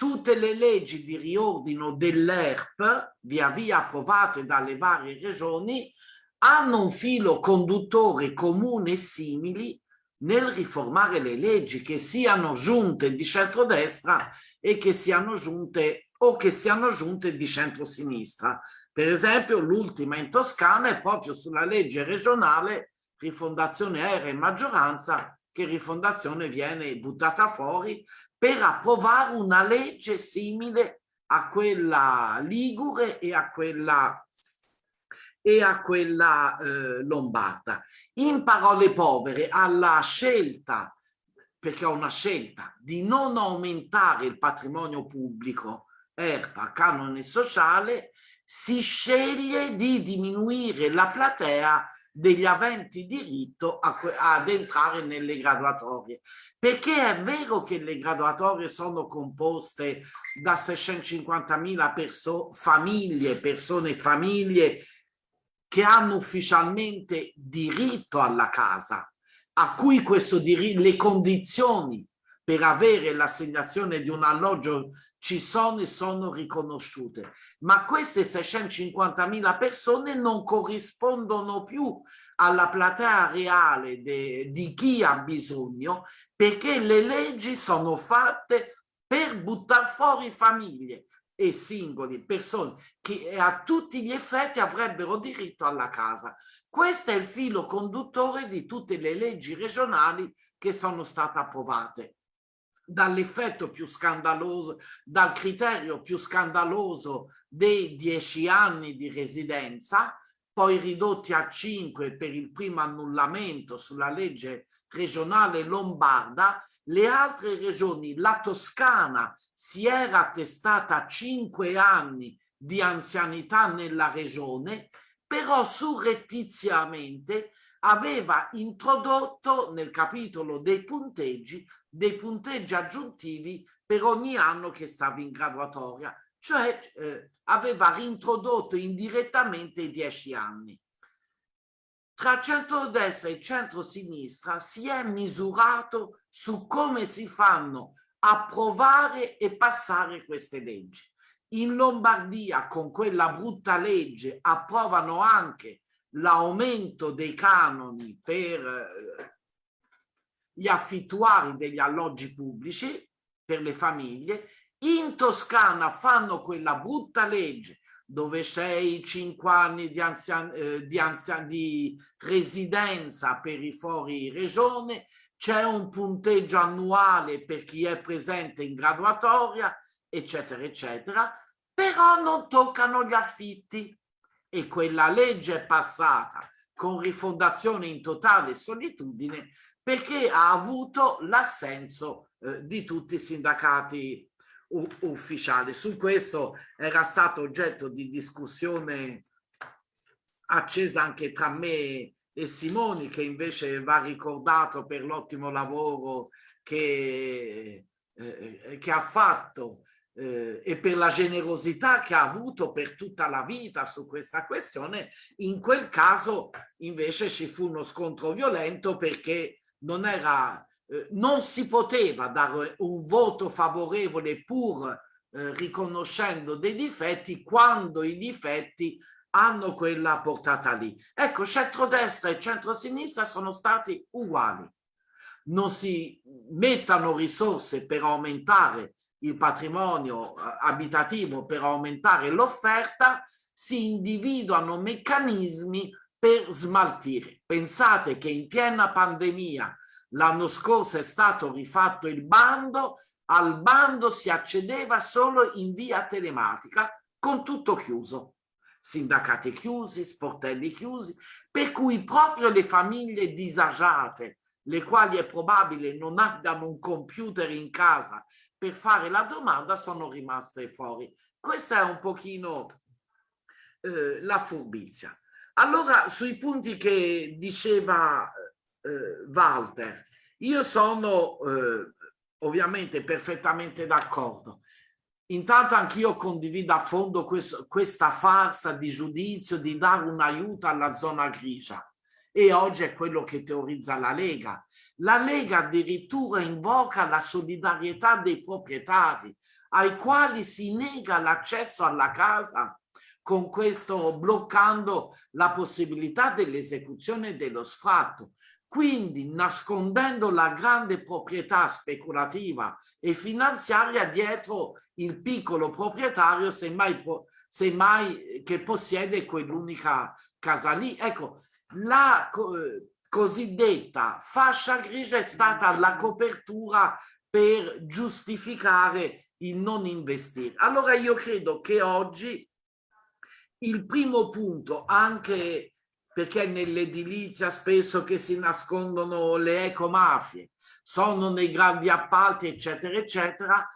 tutte le leggi di riordino dell'ERP, via via approvate dalle varie regioni, hanno un filo conduttore comune e simili nel riformare le leggi, che siano giunte di centrodestra e che siano giunte o che siano giunte di centrosinistra. Per esempio l'ultima in Toscana è proprio sulla legge regionale rifondazione era in maggioranza che rifondazione viene buttata fuori per approvare una legge simile a quella ligure e a quella, e a quella eh, lombarda. In parole povere, alla scelta, perché ho una scelta, di non aumentare il patrimonio pubblico, ERPA, canone sociale, si sceglie di diminuire la platea degli aventi diritto a, ad entrare nelle graduatorie. Perché è vero che le graduatorie sono composte da 650.000 perso famiglie, persone famiglie che hanno ufficialmente diritto alla casa, a cui questo diritto, le condizioni per avere l'assegnazione di un alloggio ci sono e sono riconosciute, ma queste 650.000 persone non corrispondono più alla platea reale di chi ha bisogno perché le leggi sono fatte per buttare fuori famiglie e singoli, persone che a tutti gli effetti avrebbero diritto alla casa. Questo è il filo conduttore di tutte le leggi regionali che sono state approvate dall'effetto più scandaloso, dal criterio più scandaloso dei dieci anni di residenza, poi ridotti a cinque per il primo annullamento sulla legge regionale lombarda, le altre regioni, la Toscana si era attestata a cinque anni di anzianità nella regione, però surrettiziamente aveva introdotto nel capitolo dei punteggi dei punteggi aggiuntivi per ogni anno che stava in graduatoria, cioè eh, aveva reintrodotto indirettamente i dieci anni. Tra centrodestra e centrosinistra si è misurato su come si fanno approvare e passare queste leggi. In Lombardia con quella brutta legge approvano anche l'aumento dei canoni per eh, gli affittuari degli alloggi pubblici per le famiglie, in Toscana fanno quella brutta legge dove sei cinque anni di, anzian eh, di, anzian di residenza per i fuori regione, c'è un punteggio annuale per chi è presente in graduatoria, eccetera, eccetera, però non toccano gli affitti. E quella legge è passata con rifondazione in totale solitudine perché ha avuto l'assenso eh, di tutti i sindacati ufficiali. Su questo era stato oggetto di discussione accesa anche tra me e Simoni, che invece va ricordato per l'ottimo lavoro che, eh, che ha fatto eh, e per la generosità che ha avuto per tutta la vita su questa questione, in quel caso invece ci fu uno scontro violento perché non, era, eh, non si poteva dare un voto favorevole pur eh, riconoscendo dei difetti quando i difetti hanno quella portata lì. Ecco, centrodestra e centrosinistra sono stati uguali. Non si mettano risorse per aumentare il patrimonio eh, abitativo, per aumentare l'offerta, si individuano meccanismi per smaltire. Pensate che in piena pandemia l'anno scorso è stato rifatto il bando al bando si accedeva solo in via telematica con tutto chiuso sindacati chiusi, sportelli chiusi, per cui proprio le famiglie disagiate, le quali è probabile non abbiano un computer in casa per fare la domanda, sono rimaste fuori. Questa è un pochino eh, la furbizia. Allora, sui punti che diceva eh, Walter, io sono eh, ovviamente perfettamente d'accordo. Intanto anch'io condivido a fondo questo, questa farsa di giudizio di dare un aiuto alla zona grigia e oggi è quello che teorizza la Lega. La Lega addirittura invoca la solidarietà dei proprietari ai quali si nega l'accesso alla casa con questo bloccando la possibilità dell'esecuzione dello sfratto. Quindi nascondendo la grande proprietà speculativa e finanziaria dietro il piccolo proprietario, semmai, semmai che possiede quell'unica casa lì. Ecco, la cosiddetta fascia grigia è stata la copertura per giustificare il non investire. Allora io credo che oggi il primo punto, anche perché nell'edilizia spesso che si nascondono le ecomafie, sono nei grandi appalti, eccetera, eccetera,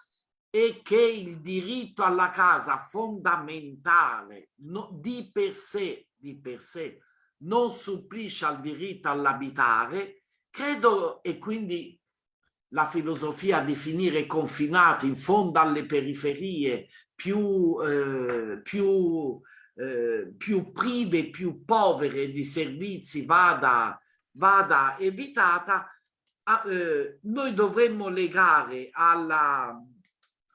e che il diritto alla casa fondamentale no, di per sé, di per sé non supplisce al diritto all'abitare, credo e quindi la filosofia di finire confinati in fondo alle periferie più, eh, più eh, più prive, più povere di servizi vada, vada evitata, a, eh, noi dovremmo legare alla,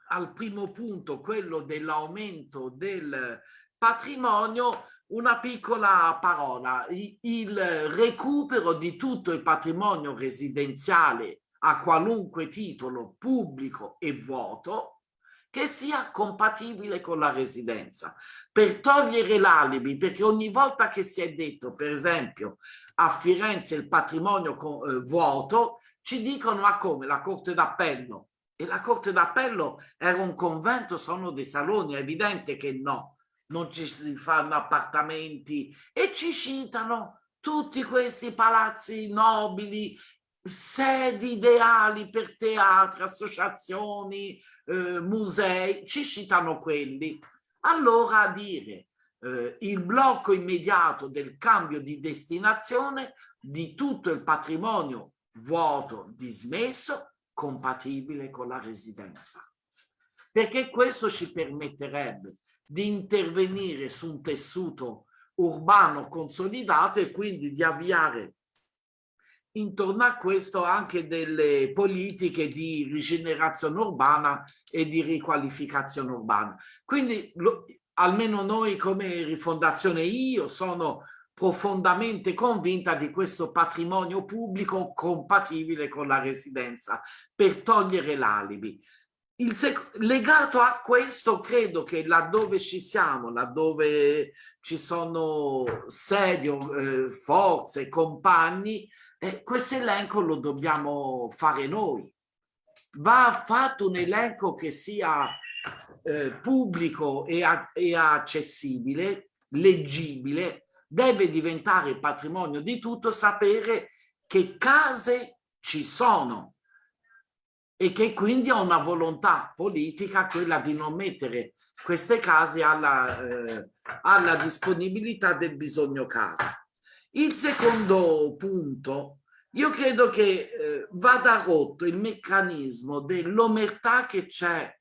al primo punto, quello dell'aumento del patrimonio, una piccola parola, il recupero di tutto il patrimonio residenziale a qualunque titolo pubblico e vuoto, che sia compatibile con la residenza, per togliere l'alibi, perché ogni volta che si è detto, per esempio, a Firenze il patrimonio eh, vuoto, ci dicono ma come? La Corte d'Appello? E la Corte d'Appello era un convento, sono dei saloni, è evidente che no, non ci si fanno appartamenti. E ci citano tutti questi palazzi nobili, sedi ideali per teatri, associazioni, eh, musei, ci citano quelli. Allora a dire eh, il blocco immediato del cambio di destinazione di tutto il patrimonio vuoto, dismesso, compatibile con la residenza. Perché questo ci permetterebbe di intervenire su un tessuto urbano consolidato e quindi di avviare intorno a questo anche delle politiche di rigenerazione urbana e di riqualificazione urbana. Quindi lo, almeno noi come rifondazione io sono profondamente convinta di questo patrimonio pubblico compatibile con la residenza per togliere l'alibi. legato a questo credo che laddove ci siamo, laddove ci sono sedie, eh, forze, compagni, eh, questo elenco lo dobbiamo fare noi. Va fatto un elenco che sia eh, pubblico e, e accessibile, leggibile, deve diventare patrimonio di tutto sapere che case ci sono e che quindi ha una volontà politica quella di non mettere queste case alla, eh, alla disponibilità del bisogno casa. Il secondo punto, io credo che eh, vada rotto il meccanismo dell'omertà che c'è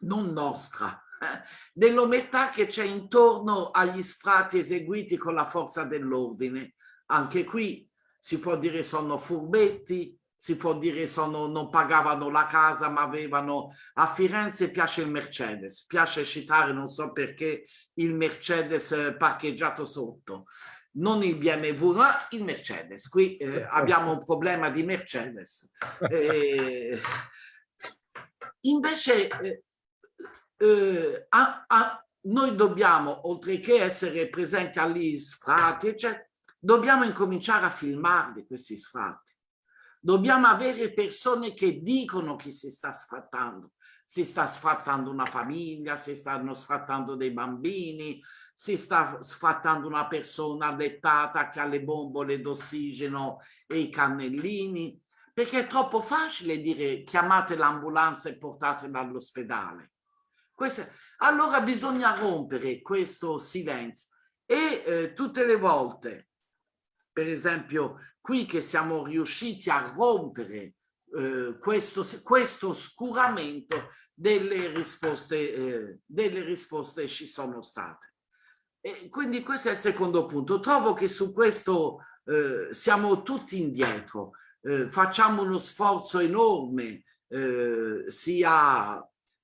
non nostra, eh, dell'omertà che c'è intorno agli sfratti eseguiti con la forza dell'ordine. Anche qui si può dire sono furbetti, si può dire sono, non pagavano la casa ma avevano a Firenze piace il Mercedes piace citare non so perché il Mercedes eh, parcheggiato sotto non il BMW ma il Mercedes. Qui eh, abbiamo un problema di Mercedes. Eh, invece eh, eh, a, a, noi dobbiamo oltre che essere presenti agli sfratti cioè, dobbiamo incominciare a filmarli questi sfratti. Dobbiamo avere persone che dicono chi si sta sfrattando. Si sta sfrattando una famiglia, si stanno sfrattando dei bambini, si sta sfrattando una persona dettata che ha le bombole d'ossigeno e i cannellini, perché è troppo facile dire chiamate l'ambulanza e portatela all'ospedale. Allora bisogna rompere questo silenzio e eh, tutte le volte, per esempio qui che siamo riusciti a rompere eh, questo, questo oscuramento delle risposte, eh, delle risposte ci sono state. E quindi questo è il secondo punto. Trovo che su questo eh, siamo tutti indietro, eh, facciamo uno sforzo enorme eh, sia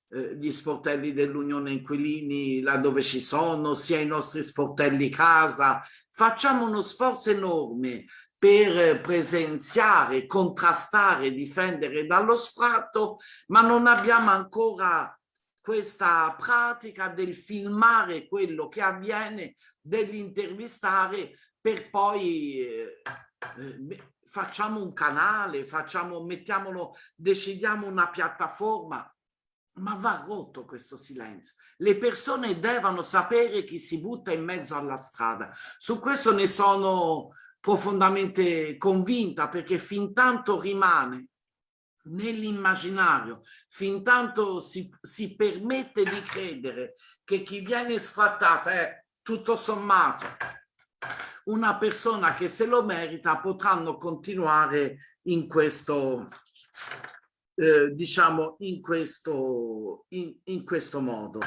eh, gli sportelli dell'Unione Inquilini laddove ci sono, sia i nostri sportelli casa, facciamo uno sforzo enorme per presenziare, contrastare, difendere dallo sfratto, ma non abbiamo ancora questa pratica del filmare quello che avviene, dell'intervistare per poi eh, eh, facciamo un canale, facciamo, mettiamolo, decidiamo una piattaforma, ma va rotto questo silenzio. Le persone devono sapere chi si butta in mezzo alla strada. Su questo ne sono profondamente convinta perché fin tanto rimane nell'immaginario, fin tanto si, si permette di credere che chi viene sfrattata è tutto sommato una persona che se lo merita potranno continuare in questo eh, diciamo in questo in, in, questo modo.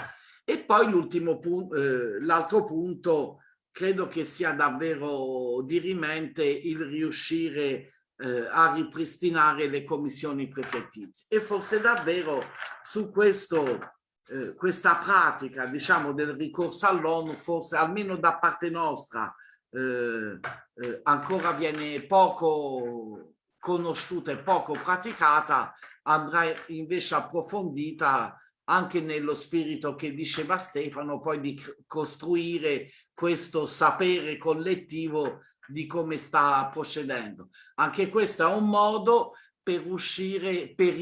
E poi l'ultimo punto eh, l'altro punto credo che sia davvero dirimente il riuscire eh, a ripristinare le commissioni prefettizie. E forse davvero su questo eh, questa pratica diciamo del ricorso all'ONU forse almeno da parte nostra eh, eh, ancora viene poco conosciuta e poco praticata andrà invece approfondita anche nello spirito che diceva Stefano, poi di costruire questo sapere collettivo di come sta procedendo. Anche questo è un modo per uscire, per,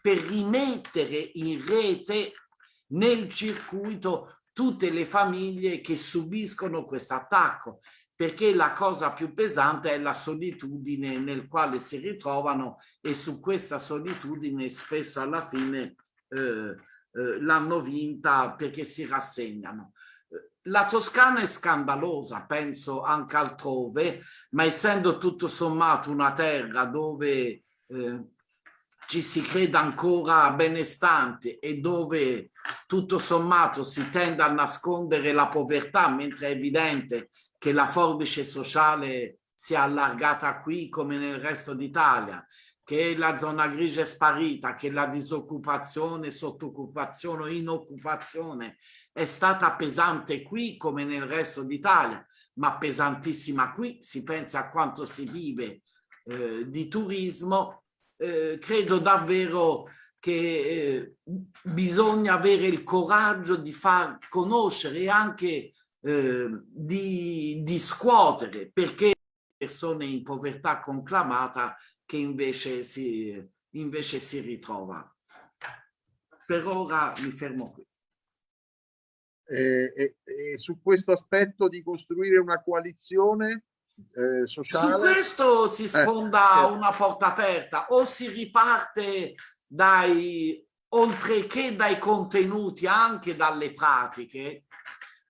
per rimettere in rete nel circuito tutte le famiglie che subiscono questo attacco perché la cosa più pesante è la solitudine nel quale si ritrovano e su questa solitudine spesso alla fine eh, eh, l'hanno vinta perché si rassegnano. La Toscana è scandalosa, penso anche altrove, ma essendo tutto sommato una terra dove eh, ci si crede ancora benestante e dove tutto sommato si tende a nascondere la povertà, mentre è evidente che la forbice sociale si è allargata qui come nel resto d'Italia che la zona grigia è sparita, che la disoccupazione, sottoccupazione o inoccupazione è stata pesante qui come nel resto d'Italia, ma pesantissima qui, si pensa a quanto si vive eh, di turismo, eh, credo davvero che eh, bisogna avere il coraggio di far conoscere e anche eh, di, di scuotere perché persone in povertà conclamata che invece si, invece si ritrova. Per ora mi fermo qui. E, e, e su questo aspetto di costruire una coalizione eh, sociale? Su questo si eh, sfonda eh, una porta aperta o si riparte dai, oltre che dai contenuti, anche dalle pratiche,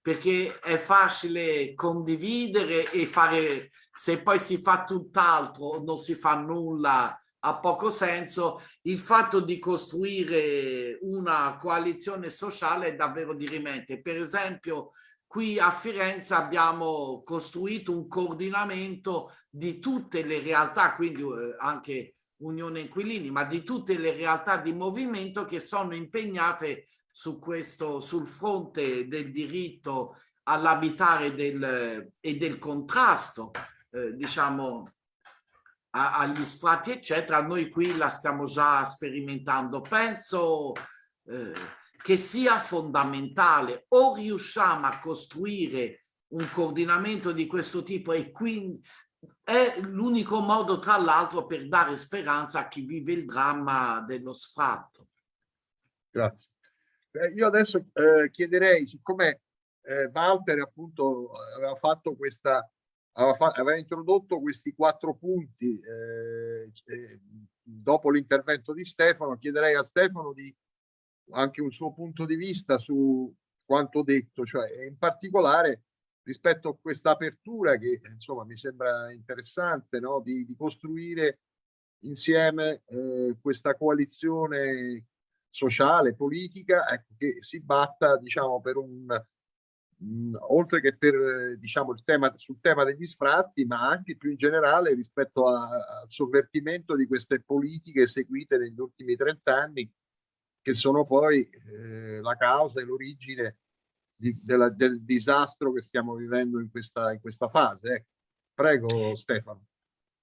perché è facile condividere e fare, se poi si fa tutt'altro non si fa nulla, ha poco senso, il fatto di costruire una coalizione sociale è davvero dirimente. Per esempio, qui a Firenze abbiamo costruito un coordinamento di tutte le realtà, quindi eh, anche Unione Inquilini, ma di tutte le realtà di movimento che sono impegnate su questo, sul fronte del diritto all'abitare e del contrasto, eh, diciamo, agli sfratti, eccetera. Noi qui la stiamo già sperimentando. Penso eh, che sia fondamentale o riusciamo a costruire un coordinamento di questo tipo e quindi è l'unico modo tra l'altro per dare speranza a chi vive il dramma dello sfratto. Grazie. Eh, io adesso eh, chiederei, siccome eh, Walter appunto aveva fatto questa, aveva, introdotto questi quattro punti eh, dopo l'intervento di Stefano, chiederei a Stefano di anche un suo punto di vista su quanto detto, cioè in particolare rispetto a questa apertura che insomma mi sembra interessante no? di, di costruire insieme eh, questa coalizione sociale, politica, ecco, che si batta diciamo per un mh, oltre che per diciamo il tema sul tema degli sfratti, ma anche più in generale rispetto al sovvertimento di queste politiche seguite negli ultimi 30 anni che sono poi eh, la causa e l'origine di, della, del disastro che stiamo vivendo in questa, in questa fase. Eh. Prego Stefano.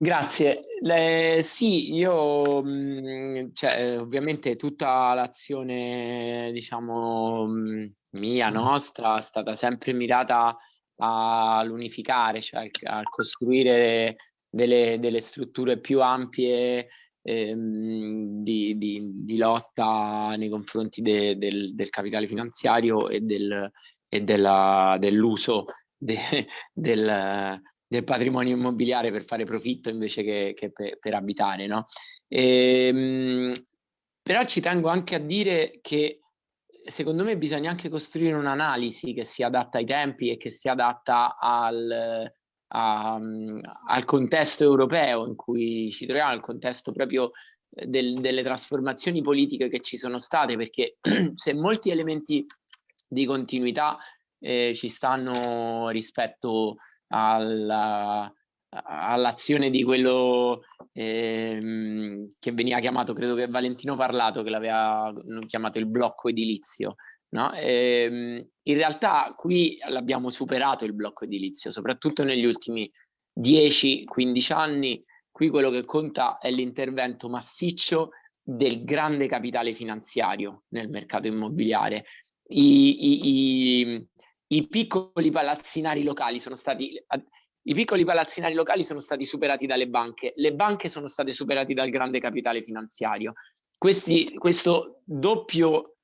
Grazie. Le, sì, io mh, cioè, ovviamente tutta l'azione, diciamo, mh, mia, nostra, è stata sempre mirata all'unificare, cioè a costruire delle, delle strutture più ampie ehm, di, di, di, lotta nei confronti de, del, del, capitale finanziario e, del, e dell'uso de, del, del, patrimonio immobiliare per fare profitto invece che, che per, per, abitare. No? E, ehm, però ci tengo anche a dire che secondo me bisogna anche costruire un'analisi che sia adatta ai tempi e che sia adatta al, a, al contesto europeo in cui ci troviamo, al contesto proprio eh, del, delle trasformazioni politiche che ci sono state, perché se molti elementi di continuità eh, ci stanno rispetto alla, all'azione di quello ehm, che veniva chiamato, credo che Valentino Parlato, che l'aveva chiamato il blocco edilizio, No? Ehm, in realtà qui l'abbiamo superato il blocco edilizio, soprattutto negli ultimi 10-15 anni. Qui quello che conta è l'intervento massiccio del grande capitale finanziario nel mercato immobiliare. I, i, i, i piccoli palazzinari locali sono stati i piccoli palazzinari locali sono stati superati dalle banche, le banche sono state superate dal grande capitale finanziario. Questi, questo doppio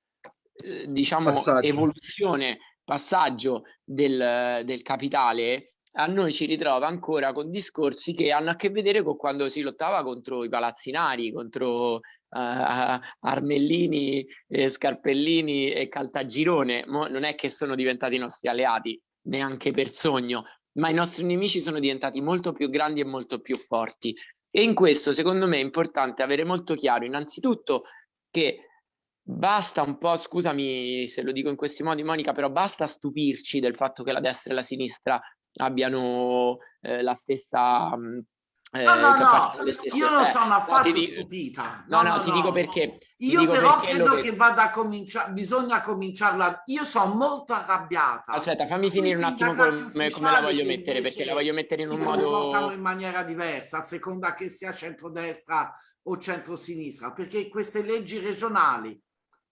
eh, diciamo, passaggio. evoluzione, passaggio del, del capitale a noi ci ritrova ancora con discorsi che hanno a che vedere con quando si lottava contro i palazzinari, contro uh, Armellini, eh, Scarpellini e Caltagirone. Mo non è che sono diventati i nostri alleati, neanche per sogno, ma i nostri nemici sono diventati molto più grandi e molto più forti. E in questo, secondo me, è importante avere molto chiaro, innanzitutto, che basta un po', scusami se lo dico in questi modi Monica, però basta stupirci del fatto che la destra e la sinistra abbiano eh, la stessa... Mh, eh, no, no, no, io non sono affatto no, stupita. No, no, no, ti dico perché. Io dico però perché credo che... che vada a cominciare, bisogna cominciarla. Io sono molto arrabbiata. Aspetta, fammi finire un attimo come, come la voglio mettere, perché la voglio mettere in un modo... in maniera diversa, a seconda che sia centrodestra o centrosinistra, perché queste leggi regionali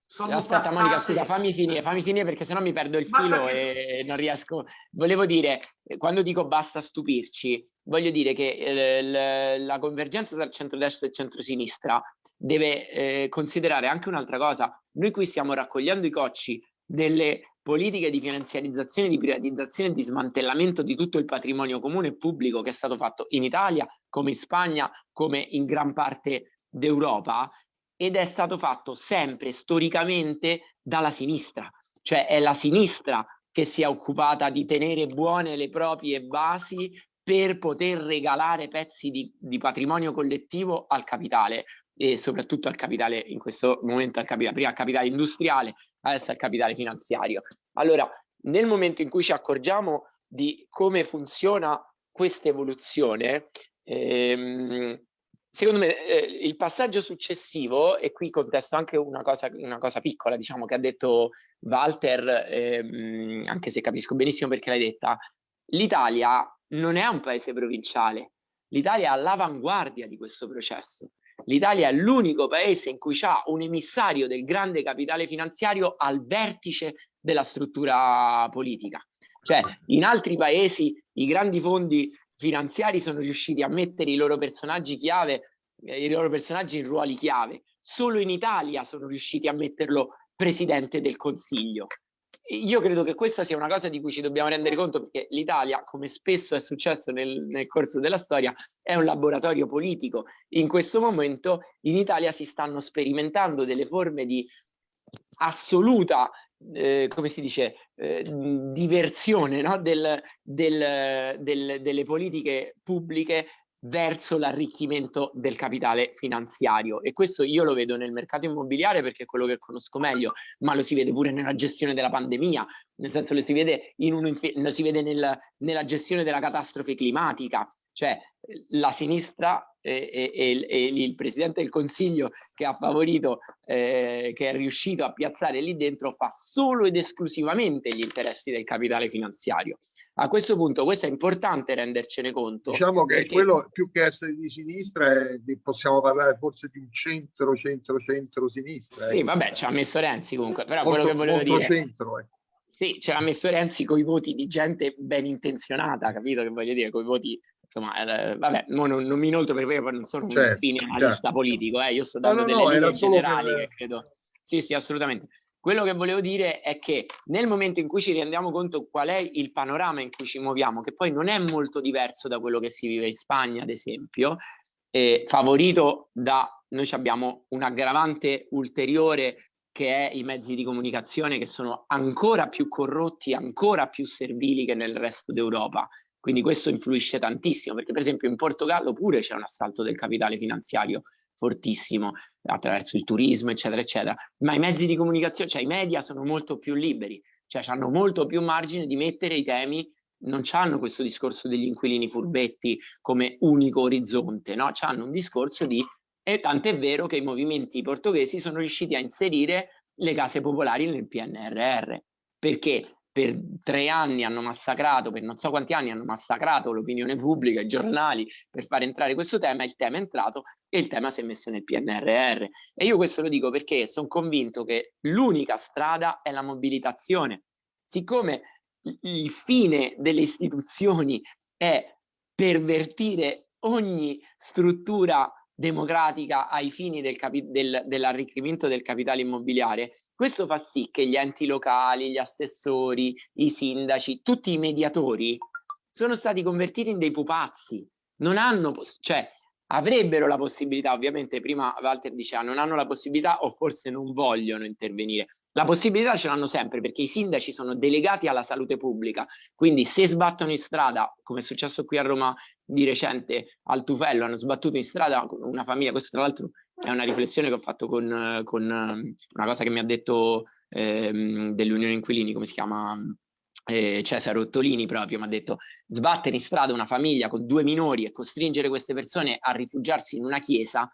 sono Aspetta passate... Monica, scusa, fammi finire, fammi finire perché sennò mi perdo il filo che... e non riesco. Volevo dire, quando dico basta stupirci, voglio dire che eh, la convergenza tra il centrodestra e il centrosinistra deve eh, considerare anche un'altra cosa. Noi qui stiamo raccogliendo i cocci delle politiche di finanziarizzazione, di privatizzazione e di smantellamento di tutto il patrimonio comune e pubblico che è stato fatto in Italia, come in Spagna, come in gran parte d'Europa ed è stato fatto sempre storicamente dalla sinistra, cioè è la sinistra che si è occupata di tenere buone le proprie basi per poter regalare pezzi di, di patrimonio collettivo al capitale e soprattutto al capitale, in questo momento al capitale, prima al capitale industriale, adesso al capitale finanziario. Allora, nel momento in cui ci accorgiamo di come funziona questa evoluzione, ehm, secondo me eh, il passaggio successivo, e qui contesto anche una cosa, una cosa piccola, diciamo, che ha detto Walter, ehm, anche se capisco benissimo perché l'hai detta, l'Italia non è un paese provinciale, l'Italia è all'avanguardia di questo processo. L'Italia è l'unico paese in cui c'è un emissario del grande capitale finanziario al vertice della struttura politica. Cioè, in altri paesi i grandi fondi finanziari sono riusciti a mettere i loro personaggi chiave, eh, i loro personaggi in ruoli chiave. Solo in Italia sono riusciti a metterlo presidente del Consiglio io credo che questa sia una cosa di cui ci dobbiamo rendere conto perché l'Italia, come spesso è successo nel, nel, corso della storia, è un laboratorio politico. In questo momento in Italia si stanno sperimentando delle forme di assoluta, eh, come si dice, eh, diversione no? del, del, del, delle politiche pubbliche verso l'arricchimento del capitale finanziario e questo io lo vedo nel mercato immobiliare perché è quello che conosco meglio, ma lo si vede pure nella gestione della pandemia, nel senso lo si vede, in un, lo si vede nel, nella gestione della catastrofe climatica, cioè la sinistra e, e, e, il Presidente del Consiglio che ha favorito, eh, che è riuscito a piazzare lì dentro fa solo ed esclusivamente gli interessi del capitale finanziario. A questo punto questo è importante rendercene conto. Diciamo che perché... quello più che essere di sinistra è possiamo parlare forse di un centro, centro, centro sinistra. Sì, eh. vabbè, ci ha messo Renzi comunque, però molto, quello che volevo dire... Centro, eh. Sì, ce l'ha messo Renzi con i voti di gente ben intenzionata, capito che voglio dire, con i voti insomma, eh, vabbè, non, non, mi inoltre perché poi non sono certo, un fine analista certo. politico, eh, io sto dando no, no, delle no, linee generali per... che credo. Sì, sì, assolutamente. Quello che volevo dire è che nel momento in cui ci rendiamo conto qual è il panorama in cui ci muoviamo, che poi non è molto diverso da quello che si vive in Spagna, ad esempio, eh, favorito da noi abbiamo un aggravante ulteriore che è i mezzi di comunicazione che sono ancora più corrotti, ancora più servili che nel resto d'Europa. Quindi questo influisce tantissimo, perché per esempio in Portogallo pure c'è un assalto del capitale finanziario fortissimo attraverso il turismo, eccetera, eccetera. Ma i mezzi di comunicazione, cioè i media sono molto più liberi, cioè hanno molto più margine di mettere i temi, non hanno questo discorso degli inquilini furbetti come unico orizzonte, no? Hanno un discorso di... E tant'è vero che i movimenti portoghesi sono riusciti a inserire le case popolari nel PNRR. Perché? Per tre anni hanno massacrato, per non so quanti anni hanno massacrato l'opinione pubblica, i giornali per far entrare questo tema, il tema è entrato e il tema si è messo nel PNRR. E io questo lo dico perché sono convinto che l'unica strada è la mobilitazione. Siccome il fine delle istituzioni è pervertire ogni struttura democratica ai fini del del, dell'arricchimento del capitale immobiliare, questo fa sì che gli enti locali, gli assessori, i sindaci, tutti i mediatori sono stati convertiti in dei pupazzi, non hanno, cioè avrebbero la possibilità, ovviamente prima Walter diceva non hanno la possibilità o forse non vogliono intervenire. La possibilità ce l'hanno sempre perché i sindaci sono delegati alla salute pubblica, quindi se sbattono in strada, come è successo qui a Roma di recente al Tufello, hanno sbattuto in strada una famiglia, questo tra l'altro è una riflessione che ho fatto con, con una cosa che mi ha detto ehm, dell'Unione Inquilini, come si chiama? Eh, Cesare Ottolini proprio mi ha detto sbattere in strada una famiglia con due minori e costringere queste persone a rifugiarsi in una chiesa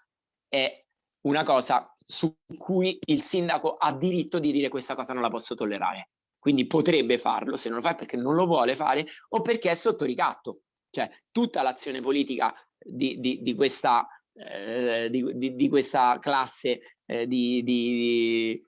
è una cosa su cui il sindaco ha diritto di dire questa cosa non la posso tollerare. Quindi potrebbe farlo, se non lo fa perché non lo vuole fare o perché è sotto ricatto. Cioè tutta l'azione politica di, di, di, questa, eh, di, questa, classe eh, di,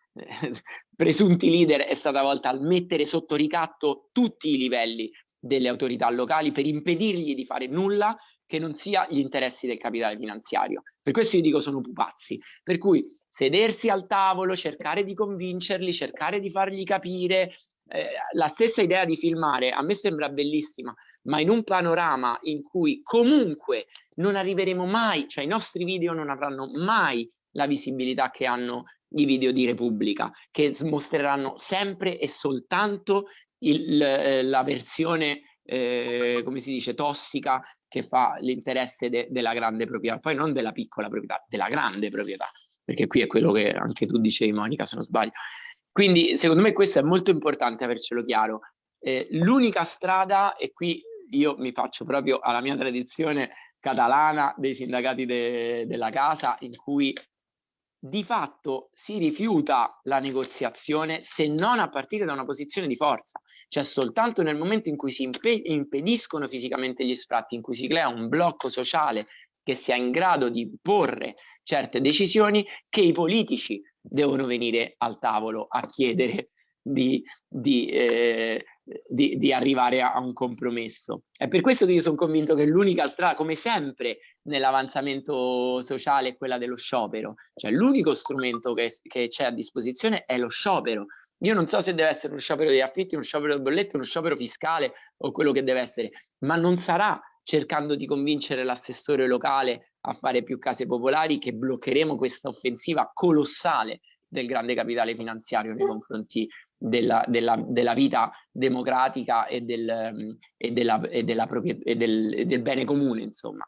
presunti leader è stata volta a mettere sotto ricatto tutti i livelli delle autorità locali per impedirgli di fare nulla che non sia gli interessi del capitale finanziario. Per questo io dico sono pupazzi. Per cui sedersi al tavolo, cercare di convincerli, cercare di fargli capire, eh, la stessa idea di filmare a me sembra bellissima, ma in un panorama in cui comunque non arriveremo mai, cioè i nostri video non avranno mai la visibilità che hanno i video di Repubblica, che mostreranno sempre e soltanto il, la versione eh, come si dice, tossica che fa l'interesse de della grande proprietà, poi non della piccola proprietà, della grande proprietà, perché qui è quello che anche tu dicevi Monica se non sbaglio. Quindi secondo me questo è molto importante avercelo chiaro. Eh, L'unica strada, e qui io mi faccio proprio alla mia tradizione catalana dei sindacati de della casa, in cui di fatto si rifiuta la negoziazione se non a partire da una posizione di forza, cioè soltanto nel momento in cui si impediscono fisicamente gli sfratti, in cui si crea un blocco sociale che sia in grado di porre certe decisioni, che i politici devono venire al tavolo a chiedere di, di, eh, di, di, arrivare a un compromesso. È per questo che io sono convinto che l'unica strada, come sempre nell'avanzamento sociale, è quella dello sciopero. Cioè l'unico strumento che, che c'è a disposizione è lo sciopero. Io non so se deve essere uno sciopero degli affitti, uno sciopero del bolletto, uno sciopero fiscale o quello che deve essere, ma non sarà cercando di convincere l'assessore locale a fare più case popolari che bloccheremo questa offensiva colossale del grande capitale finanziario nei confronti della, della, della vita democratica e, del, e, della, e, della e del, del, bene comune, insomma.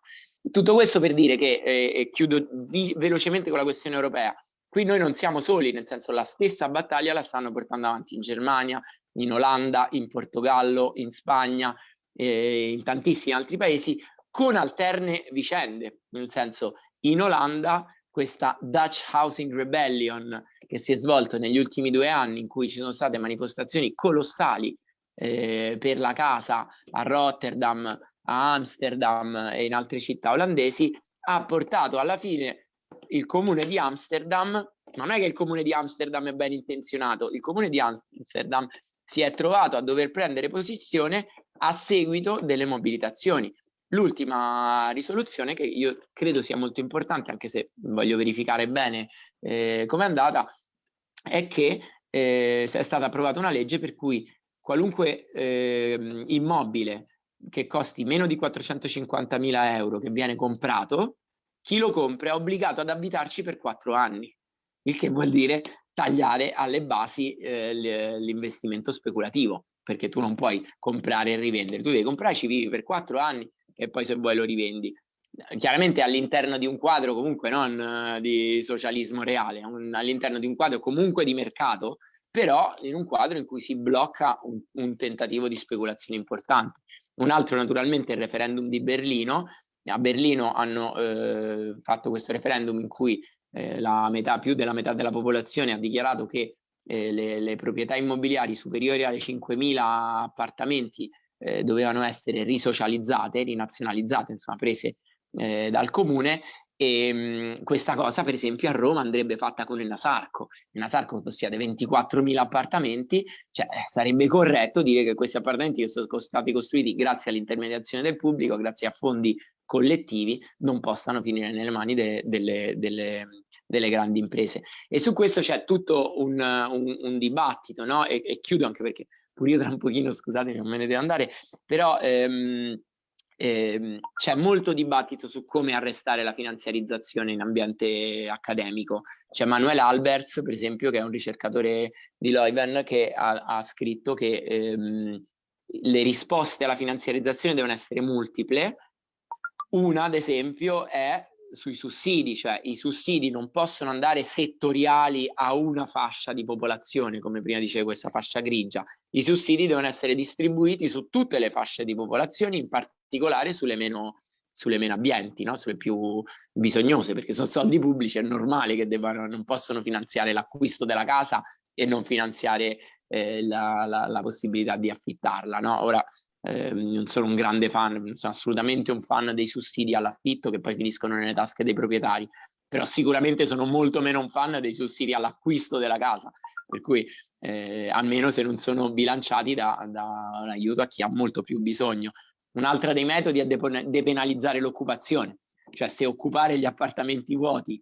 Tutto questo per dire che, eh, chiudo vi, velocemente con la questione europea, qui noi non siamo soli, nel senso la stessa battaglia la stanno portando avanti in Germania, in Olanda, in Portogallo, in Spagna, eh, in tantissimi altri paesi, con alterne vicende, nel senso in Olanda questa Dutch Housing Rebellion che si è svolto negli ultimi due anni in cui ci sono state manifestazioni colossali eh, per la casa a Rotterdam, a Amsterdam e in altre città olandesi, ha portato alla fine il comune di Amsterdam, ma non è che il comune di Amsterdam è ben intenzionato, il comune di Amsterdam si è trovato a dover prendere posizione a seguito delle mobilitazioni. L'ultima risoluzione, che io credo sia molto importante, anche se voglio verificare bene eh, come è andata, è che eh, è stata approvata una legge per cui qualunque eh, immobile che costi meno di 450.000 euro che viene comprato, chi lo compra è obbligato ad abitarci per quattro anni, il che vuol dire tagliare alle basi eh, l'investimento speculativo, perché tu non puoi comprare e rivendere, tu devi comprare, ci vivi per quattro anni e poi se vuoi lo rivendi. Chiaramente all'interno di un quadro comunque non uh, di socialismo reale, all'interno di un quadro comunque di mercato, però in un quadro in cui si blocca un, un tentativo di speculazione importante. Un altro naturalmente è il referendum di Berlino, a Berlino hanno eh, fatto questo referendum in cui eh, metà, più della metà della popolazione ha dichiarato che eh, le, le, proprietà immobiliari superiori alle 5.000 appartamenti eh, dovevano essere risocializzate, rinazionalizzate, insomma prese eh, dal comune e mh, questa cosa per esempio a Roma andrebbe fatta con il Nasarco. Il Nasarco possiede 24.000 appartamenti, cioè eh, sarebbe corretto dire che questi appartamenti che sono stati costruiti grazie all'intermediazione del pubblico, grazie a fondi collettivi, non possano finire nelle mani de, delle, delle, delle, grandi imprese. E su questo c'è tutto un, un, un dibattito, no? E, e chiudo anche perché pure io tra un pochino, scusate, non me ne devo andare, però ehm, ehm, c'è molto dibattito su come arrestare la finanziarizzazione in ambiente accademico. C'è Manuel Alberts, per esempio, che è un ricercatore di Leuven, che ha, ha scritto che ehm, le risposte alla finanziarizzazione devono essere multiple. Una, ad esempio, è sui sussidi, cioè i sussidi non possono andare settoriali a una fascia di popolazione, come prima dicevo questa fascia grigia, i sussidi devono essere distribuiti su tutte le fasce di popolazione, in particolare sulle meno, sulle meno abbienti, no? sulle più bisognose, perché sono soldi pubblici, è normale che debbano, non possono finanziare l'acquisto della casa e non finanziare eh, la, la, la, possibilità di affittarla. No? Ora, eh, non sono un grande fan, sono assolutamente un fan dei sussidi all'affitto che poi finiscono nelle tasche dei proprietari, però sicuramente sono molto meno un fan dei sussidi all'acquisto della casa, per cui eh, almeno se non sono bilanciati da, da un aiuto a chi ha molto più bisogno. Un'altra dei metodi è depenalizzare l'occupazione, cioè se occupare gli appartamenti vuoti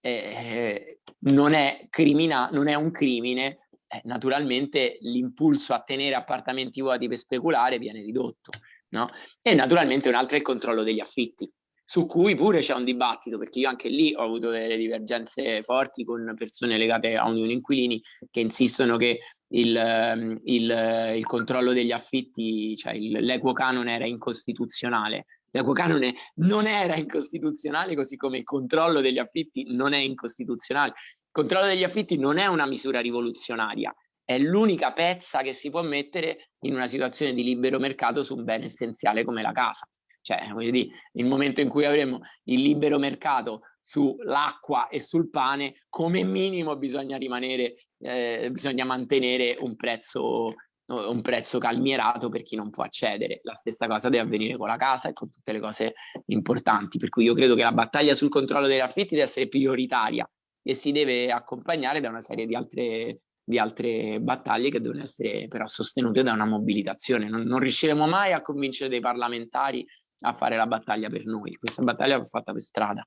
eh, non, è non è un crimine, eh, naturalmente l'impulso a tenere appartamenti vuoti per speculare viene ridotto. No? E naturalmente un altro è il controllo degli affitti. su cui pure c'è un dibattito, perché io anche lì ho avuto delle divergenze forti con persone legate a Unione Inquilini che insistono che il, ehm, il, il controllo degli affitti, cioè l'equo canone era incostituzionale. L'equo canone non era incostituzionale, così come il controllo degli affitti non è incostituzionale. Controllo degli affitti non è una misura rivoluzionaria, è l'unica pezza che si può mettere in una situazione di libero mercato su un bene essenziale come la casa. Cioè, voglio dire, nel momento in cui avremo il libero mercato sull'acqua e sul pane, come minimo bisogna rimanere, eh, bisogna mantenere un prezzo, un prezzo calmierato per chi non può accedere. La stessa cosa deve avvenire con la casa e con tutte le cose importanti. Per cui io credo che la battaglia sul controllo degli affitti deve essere prioritaria e si deve accompagnare da una serie di altre di altre battaglie che devono essere però sostenute da una mobilitazione. Non, non riusciremo mai a convincere dei parlamentari a fare la battaglia per noi. Questa battaglia va fatta per strada.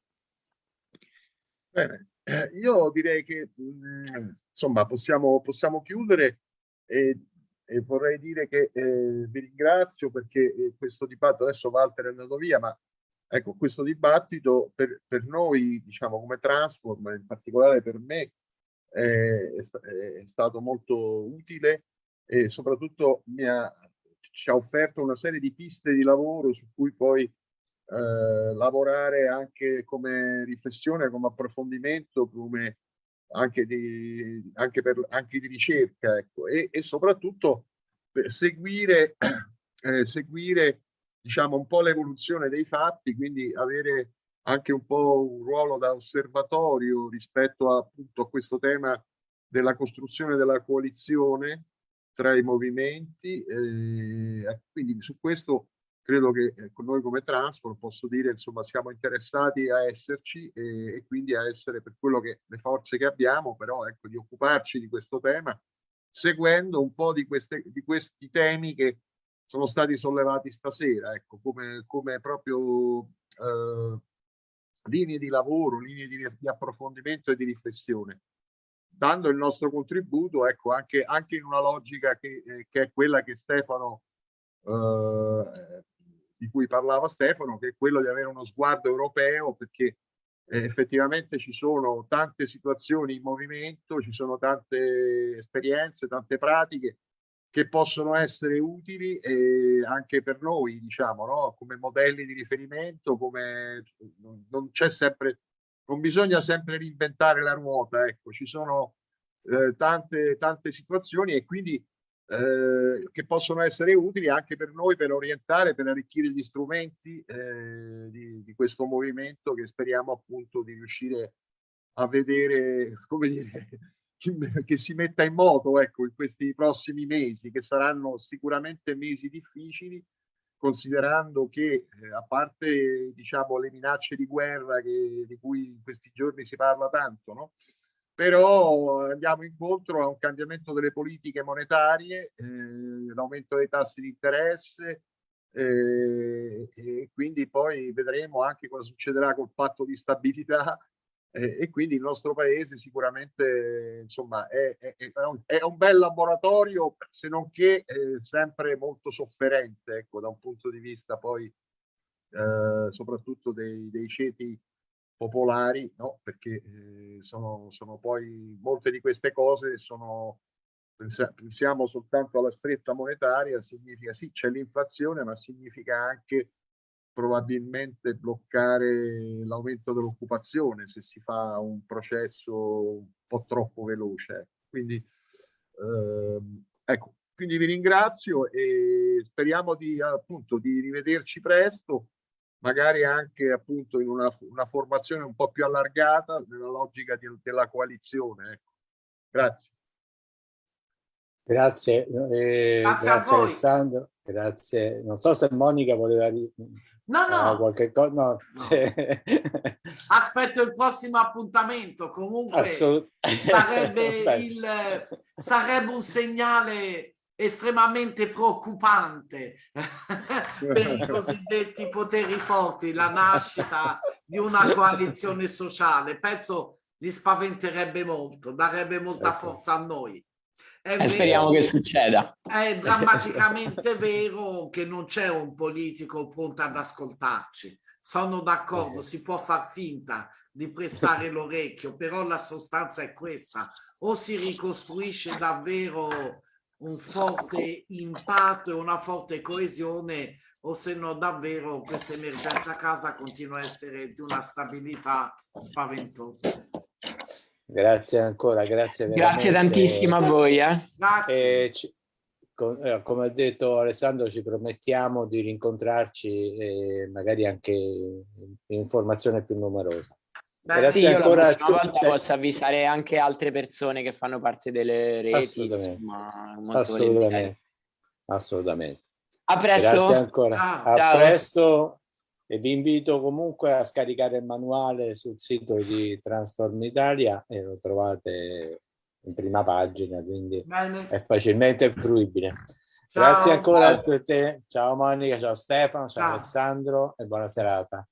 Bene, eh, io direi che mm, insomma possiamo, possiamo chiudere e, e, vorrei dire che eh, vi ringrazio perché eh, questo dibattito, adesso Walter è andato via, ma ecco, questo dibattito per, per noi, diciamo come Transform, in particolare per me, è, è stato molto utile e soprattutto ha, ci ha offerto una serie di piste di lavoro su cui poi eh, lavorare anche come riflessione, come approfondimento, come anche di, anche per, anche di ricerca ecco. e, e soprattutto seguire, eh, seguire diciamo un po' l'evoluzione dei fatti, quindi avere anche un po' un ruolo da osservatorio rispetto a, appunto, a questo tema della costruzione della coalizione tra i movimenti. Eh, quindi su questo credo che eh, noi come Transport posso dire insomma siamo interessati a esserci e, e, quindi a essere per quello che le forze che abbiamo però ecco di occuparci di questo tema seguendo un po' di, queste, di questi temi che sono stati sollevati stasera ecco come, come proprio eh, linee di lavoro, linee di, di, approfondimento e di riflessione, dando il nostro contributo, ecco, anche, anche in una logica che, eh, che, è quella che Stefano, eh, di cui parlava Stefano, che è quello di avere uno sguardo europeo, perché eh, effettivamente ci sono tante situazioni in movimento, ci sono tante esperienze, tante pratiche che possono essere utili eh, anche per noi, diciamo, no? come modelli di riferimento, come non c'è sempre, non bisogna sempre reinventare la ruota, ecco, ci sono eh, tante, tante situazioni e quindi eh, che possono essere utili anche per noi per orientare, per arricchire gli strumenti eh, di, di questo movimento che speriamo appunto di riuscire a vedere, come dire, che si metta in moto ecco, in questi prossimi mesi, che saranno sicuramente mesi difficili, considerando che eh, a parte diciamo, le minacce di guerra che, di cui in questi giorni si parla tanto, no? però andiamo incontro a un cambiamento delle politiche monetarie, eh, l'aumento dei tassi di interesse, eh, e quindi poi vedremo anche cosa succederà col patto di stabilità e quindi il nostro paese sicuramente insomma, è, è, è un, bel laboratorio, se non che eh, sempre molto sofferente ecco, da un punto di vista poi eh, soprattutto dei, dei, ceti popolari, no? perché eh, sono, sono poi molte di queste cose sono pensiamo soltanto alla stretta monetaria, significa sì c'è l'inflazione, ma significa anche probabilmente bloccare l'aumento dell'occupazione se si fa un processo un po' troppo veloce. Quindi, ehm, ecco, quindi vi ringrazio e speriamo di, appunto, di rivederci presto, magari anche appunto in una, una formazione un po' più allargata nella logica di, della coalizione. Ecco. Grazie. Grazie, eh, grazie, grazie Alessandro, grazie. Non so se Monica voleva No, no. Uh, qualche cosa, no. no. Aspetto il prossimo appuntamento. Comunque sarebbe, il, sarebbe un segnale estremamente preoccupante per i cosiddetti poteri forti, la nascita di una coalizione sociale. Penso li spaventerebbe molto, darebbe molta forza a noi. E speriamo che succeda. È drammaticamente vero che non c'è un politico pronto ad ascoltarci. sono d'accordo, si può far finta di prestare l'orecchio, però la sostanza è questa, o si ricostruisce davvero un forte impatto e una forte coesione o se no davvero questa emergenza a casa continua a essere di una stabilità spaventosa. Grazie ancora, grazie. Grazie tantissimo a voi. Eh. Grazie. Eh, eh, come ha detto Alessandro, ci promettiamo di rincontrarci magari anche in informazione più numerosa. Beh, Grazie sì, ancora a volta posso avvisare anche altre persone che fanno parte delle reti. Assolutamente. Insomma, assolutamente. assolutamente. A presto. Grazie ancora. A Ciao. presto e vi invito comunque a scaricare il manuale sul sito di Transform Italia e lo trovate in prima pagina, quindi Bene. è facilmente fruibile. Ciao. Grazie ancora a te. Ciao Monica, ciao Stefano, ciao, ciao. Alessandro e buona serata.